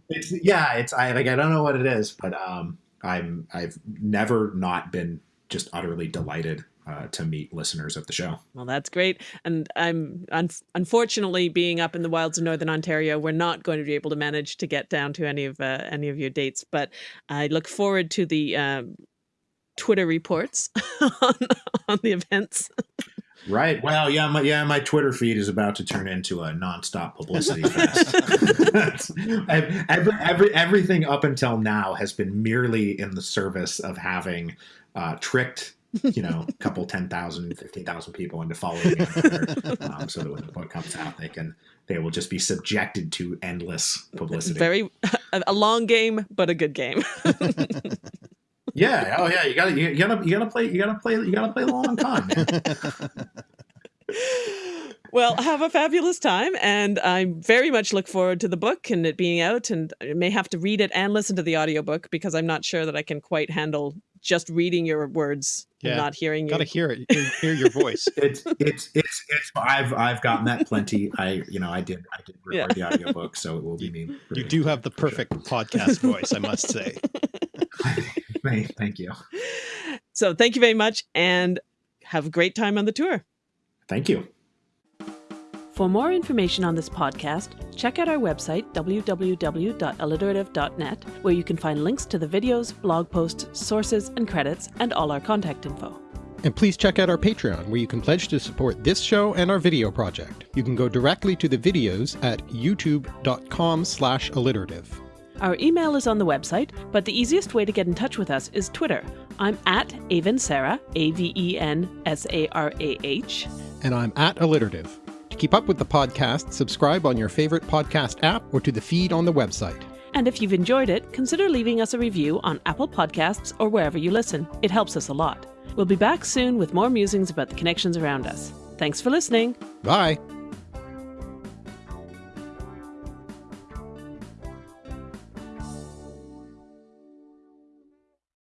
S3: it's yeah it's i like i don't know what it is but um i'm i've never not been just utterly delighted uh, to meet listeners of the show
S2: Well, that's great. And I'm un- unfortunately being up in the wilds of northern Ontario, we're not going to be able to manage to get down to any of uh, any of your dates. But I look forward to the um, Twitter reports on, on the events.
S3: Right. Well, yeah, my yeah, my Twitter feed is about to turn into a nonstop publicity fest. Every, every everything up until now has been merely in the service of having uh, tricked, you know, a couple 10,000, 15,000 people into following me Twitter, um, so that when the book comes out, they can they will just be subjected to endless publicity.
S2: Very a, a long game, but a good game.
S3: Yeah. Oh yeah. You gotta you gotta you gotta play you gotta play you gotta play the long con.
S2: Well, have a fabulous time, and I very much look forward to the book and it being out. And I may have to read it and listen to the audiobook because I'm not sure that I can quite handle just reading your words
S1: Yeah.
S2: and not hearing you.
S1: Got to hear it, hear, hear your voice.
S3: it's it's it's it's I've I've gotten that plenty. I you know I did I did record the audiobook, so it will be me.
S1: You do have the perfect podcast voice, I must say.
S3: Thank, thank you.
S2: So thank you very much, and have a great time on the tour.
S3: Thank you.
S2: For more information on this podcast, check out our website, www.alliterative.net, where you can find links to the videos, blog posts, sources, and credits, and all our contact info.
S1: And please check out our Patreon, where you can pledge to support this show and our video project. You can go directly to the videos at youtube.com slash alliterative.
S2: Our email is on the website, but the easiest way to get in touch with us is Twitter. I'm at Avensarah, A-V-E-N-S-A-R-A-H.
S1: And I'm at alliterative. To keep up with the podcast, subscribe on your favorite podcast app or to the feed on the website.
S2: And if you've enjoyed it, consider leaving us a review on Apple Podcasts or wherever you listen. It helps us a lot. We'll be back soon with more musings about the connections around us. Thanks for listening.
S1: Bye!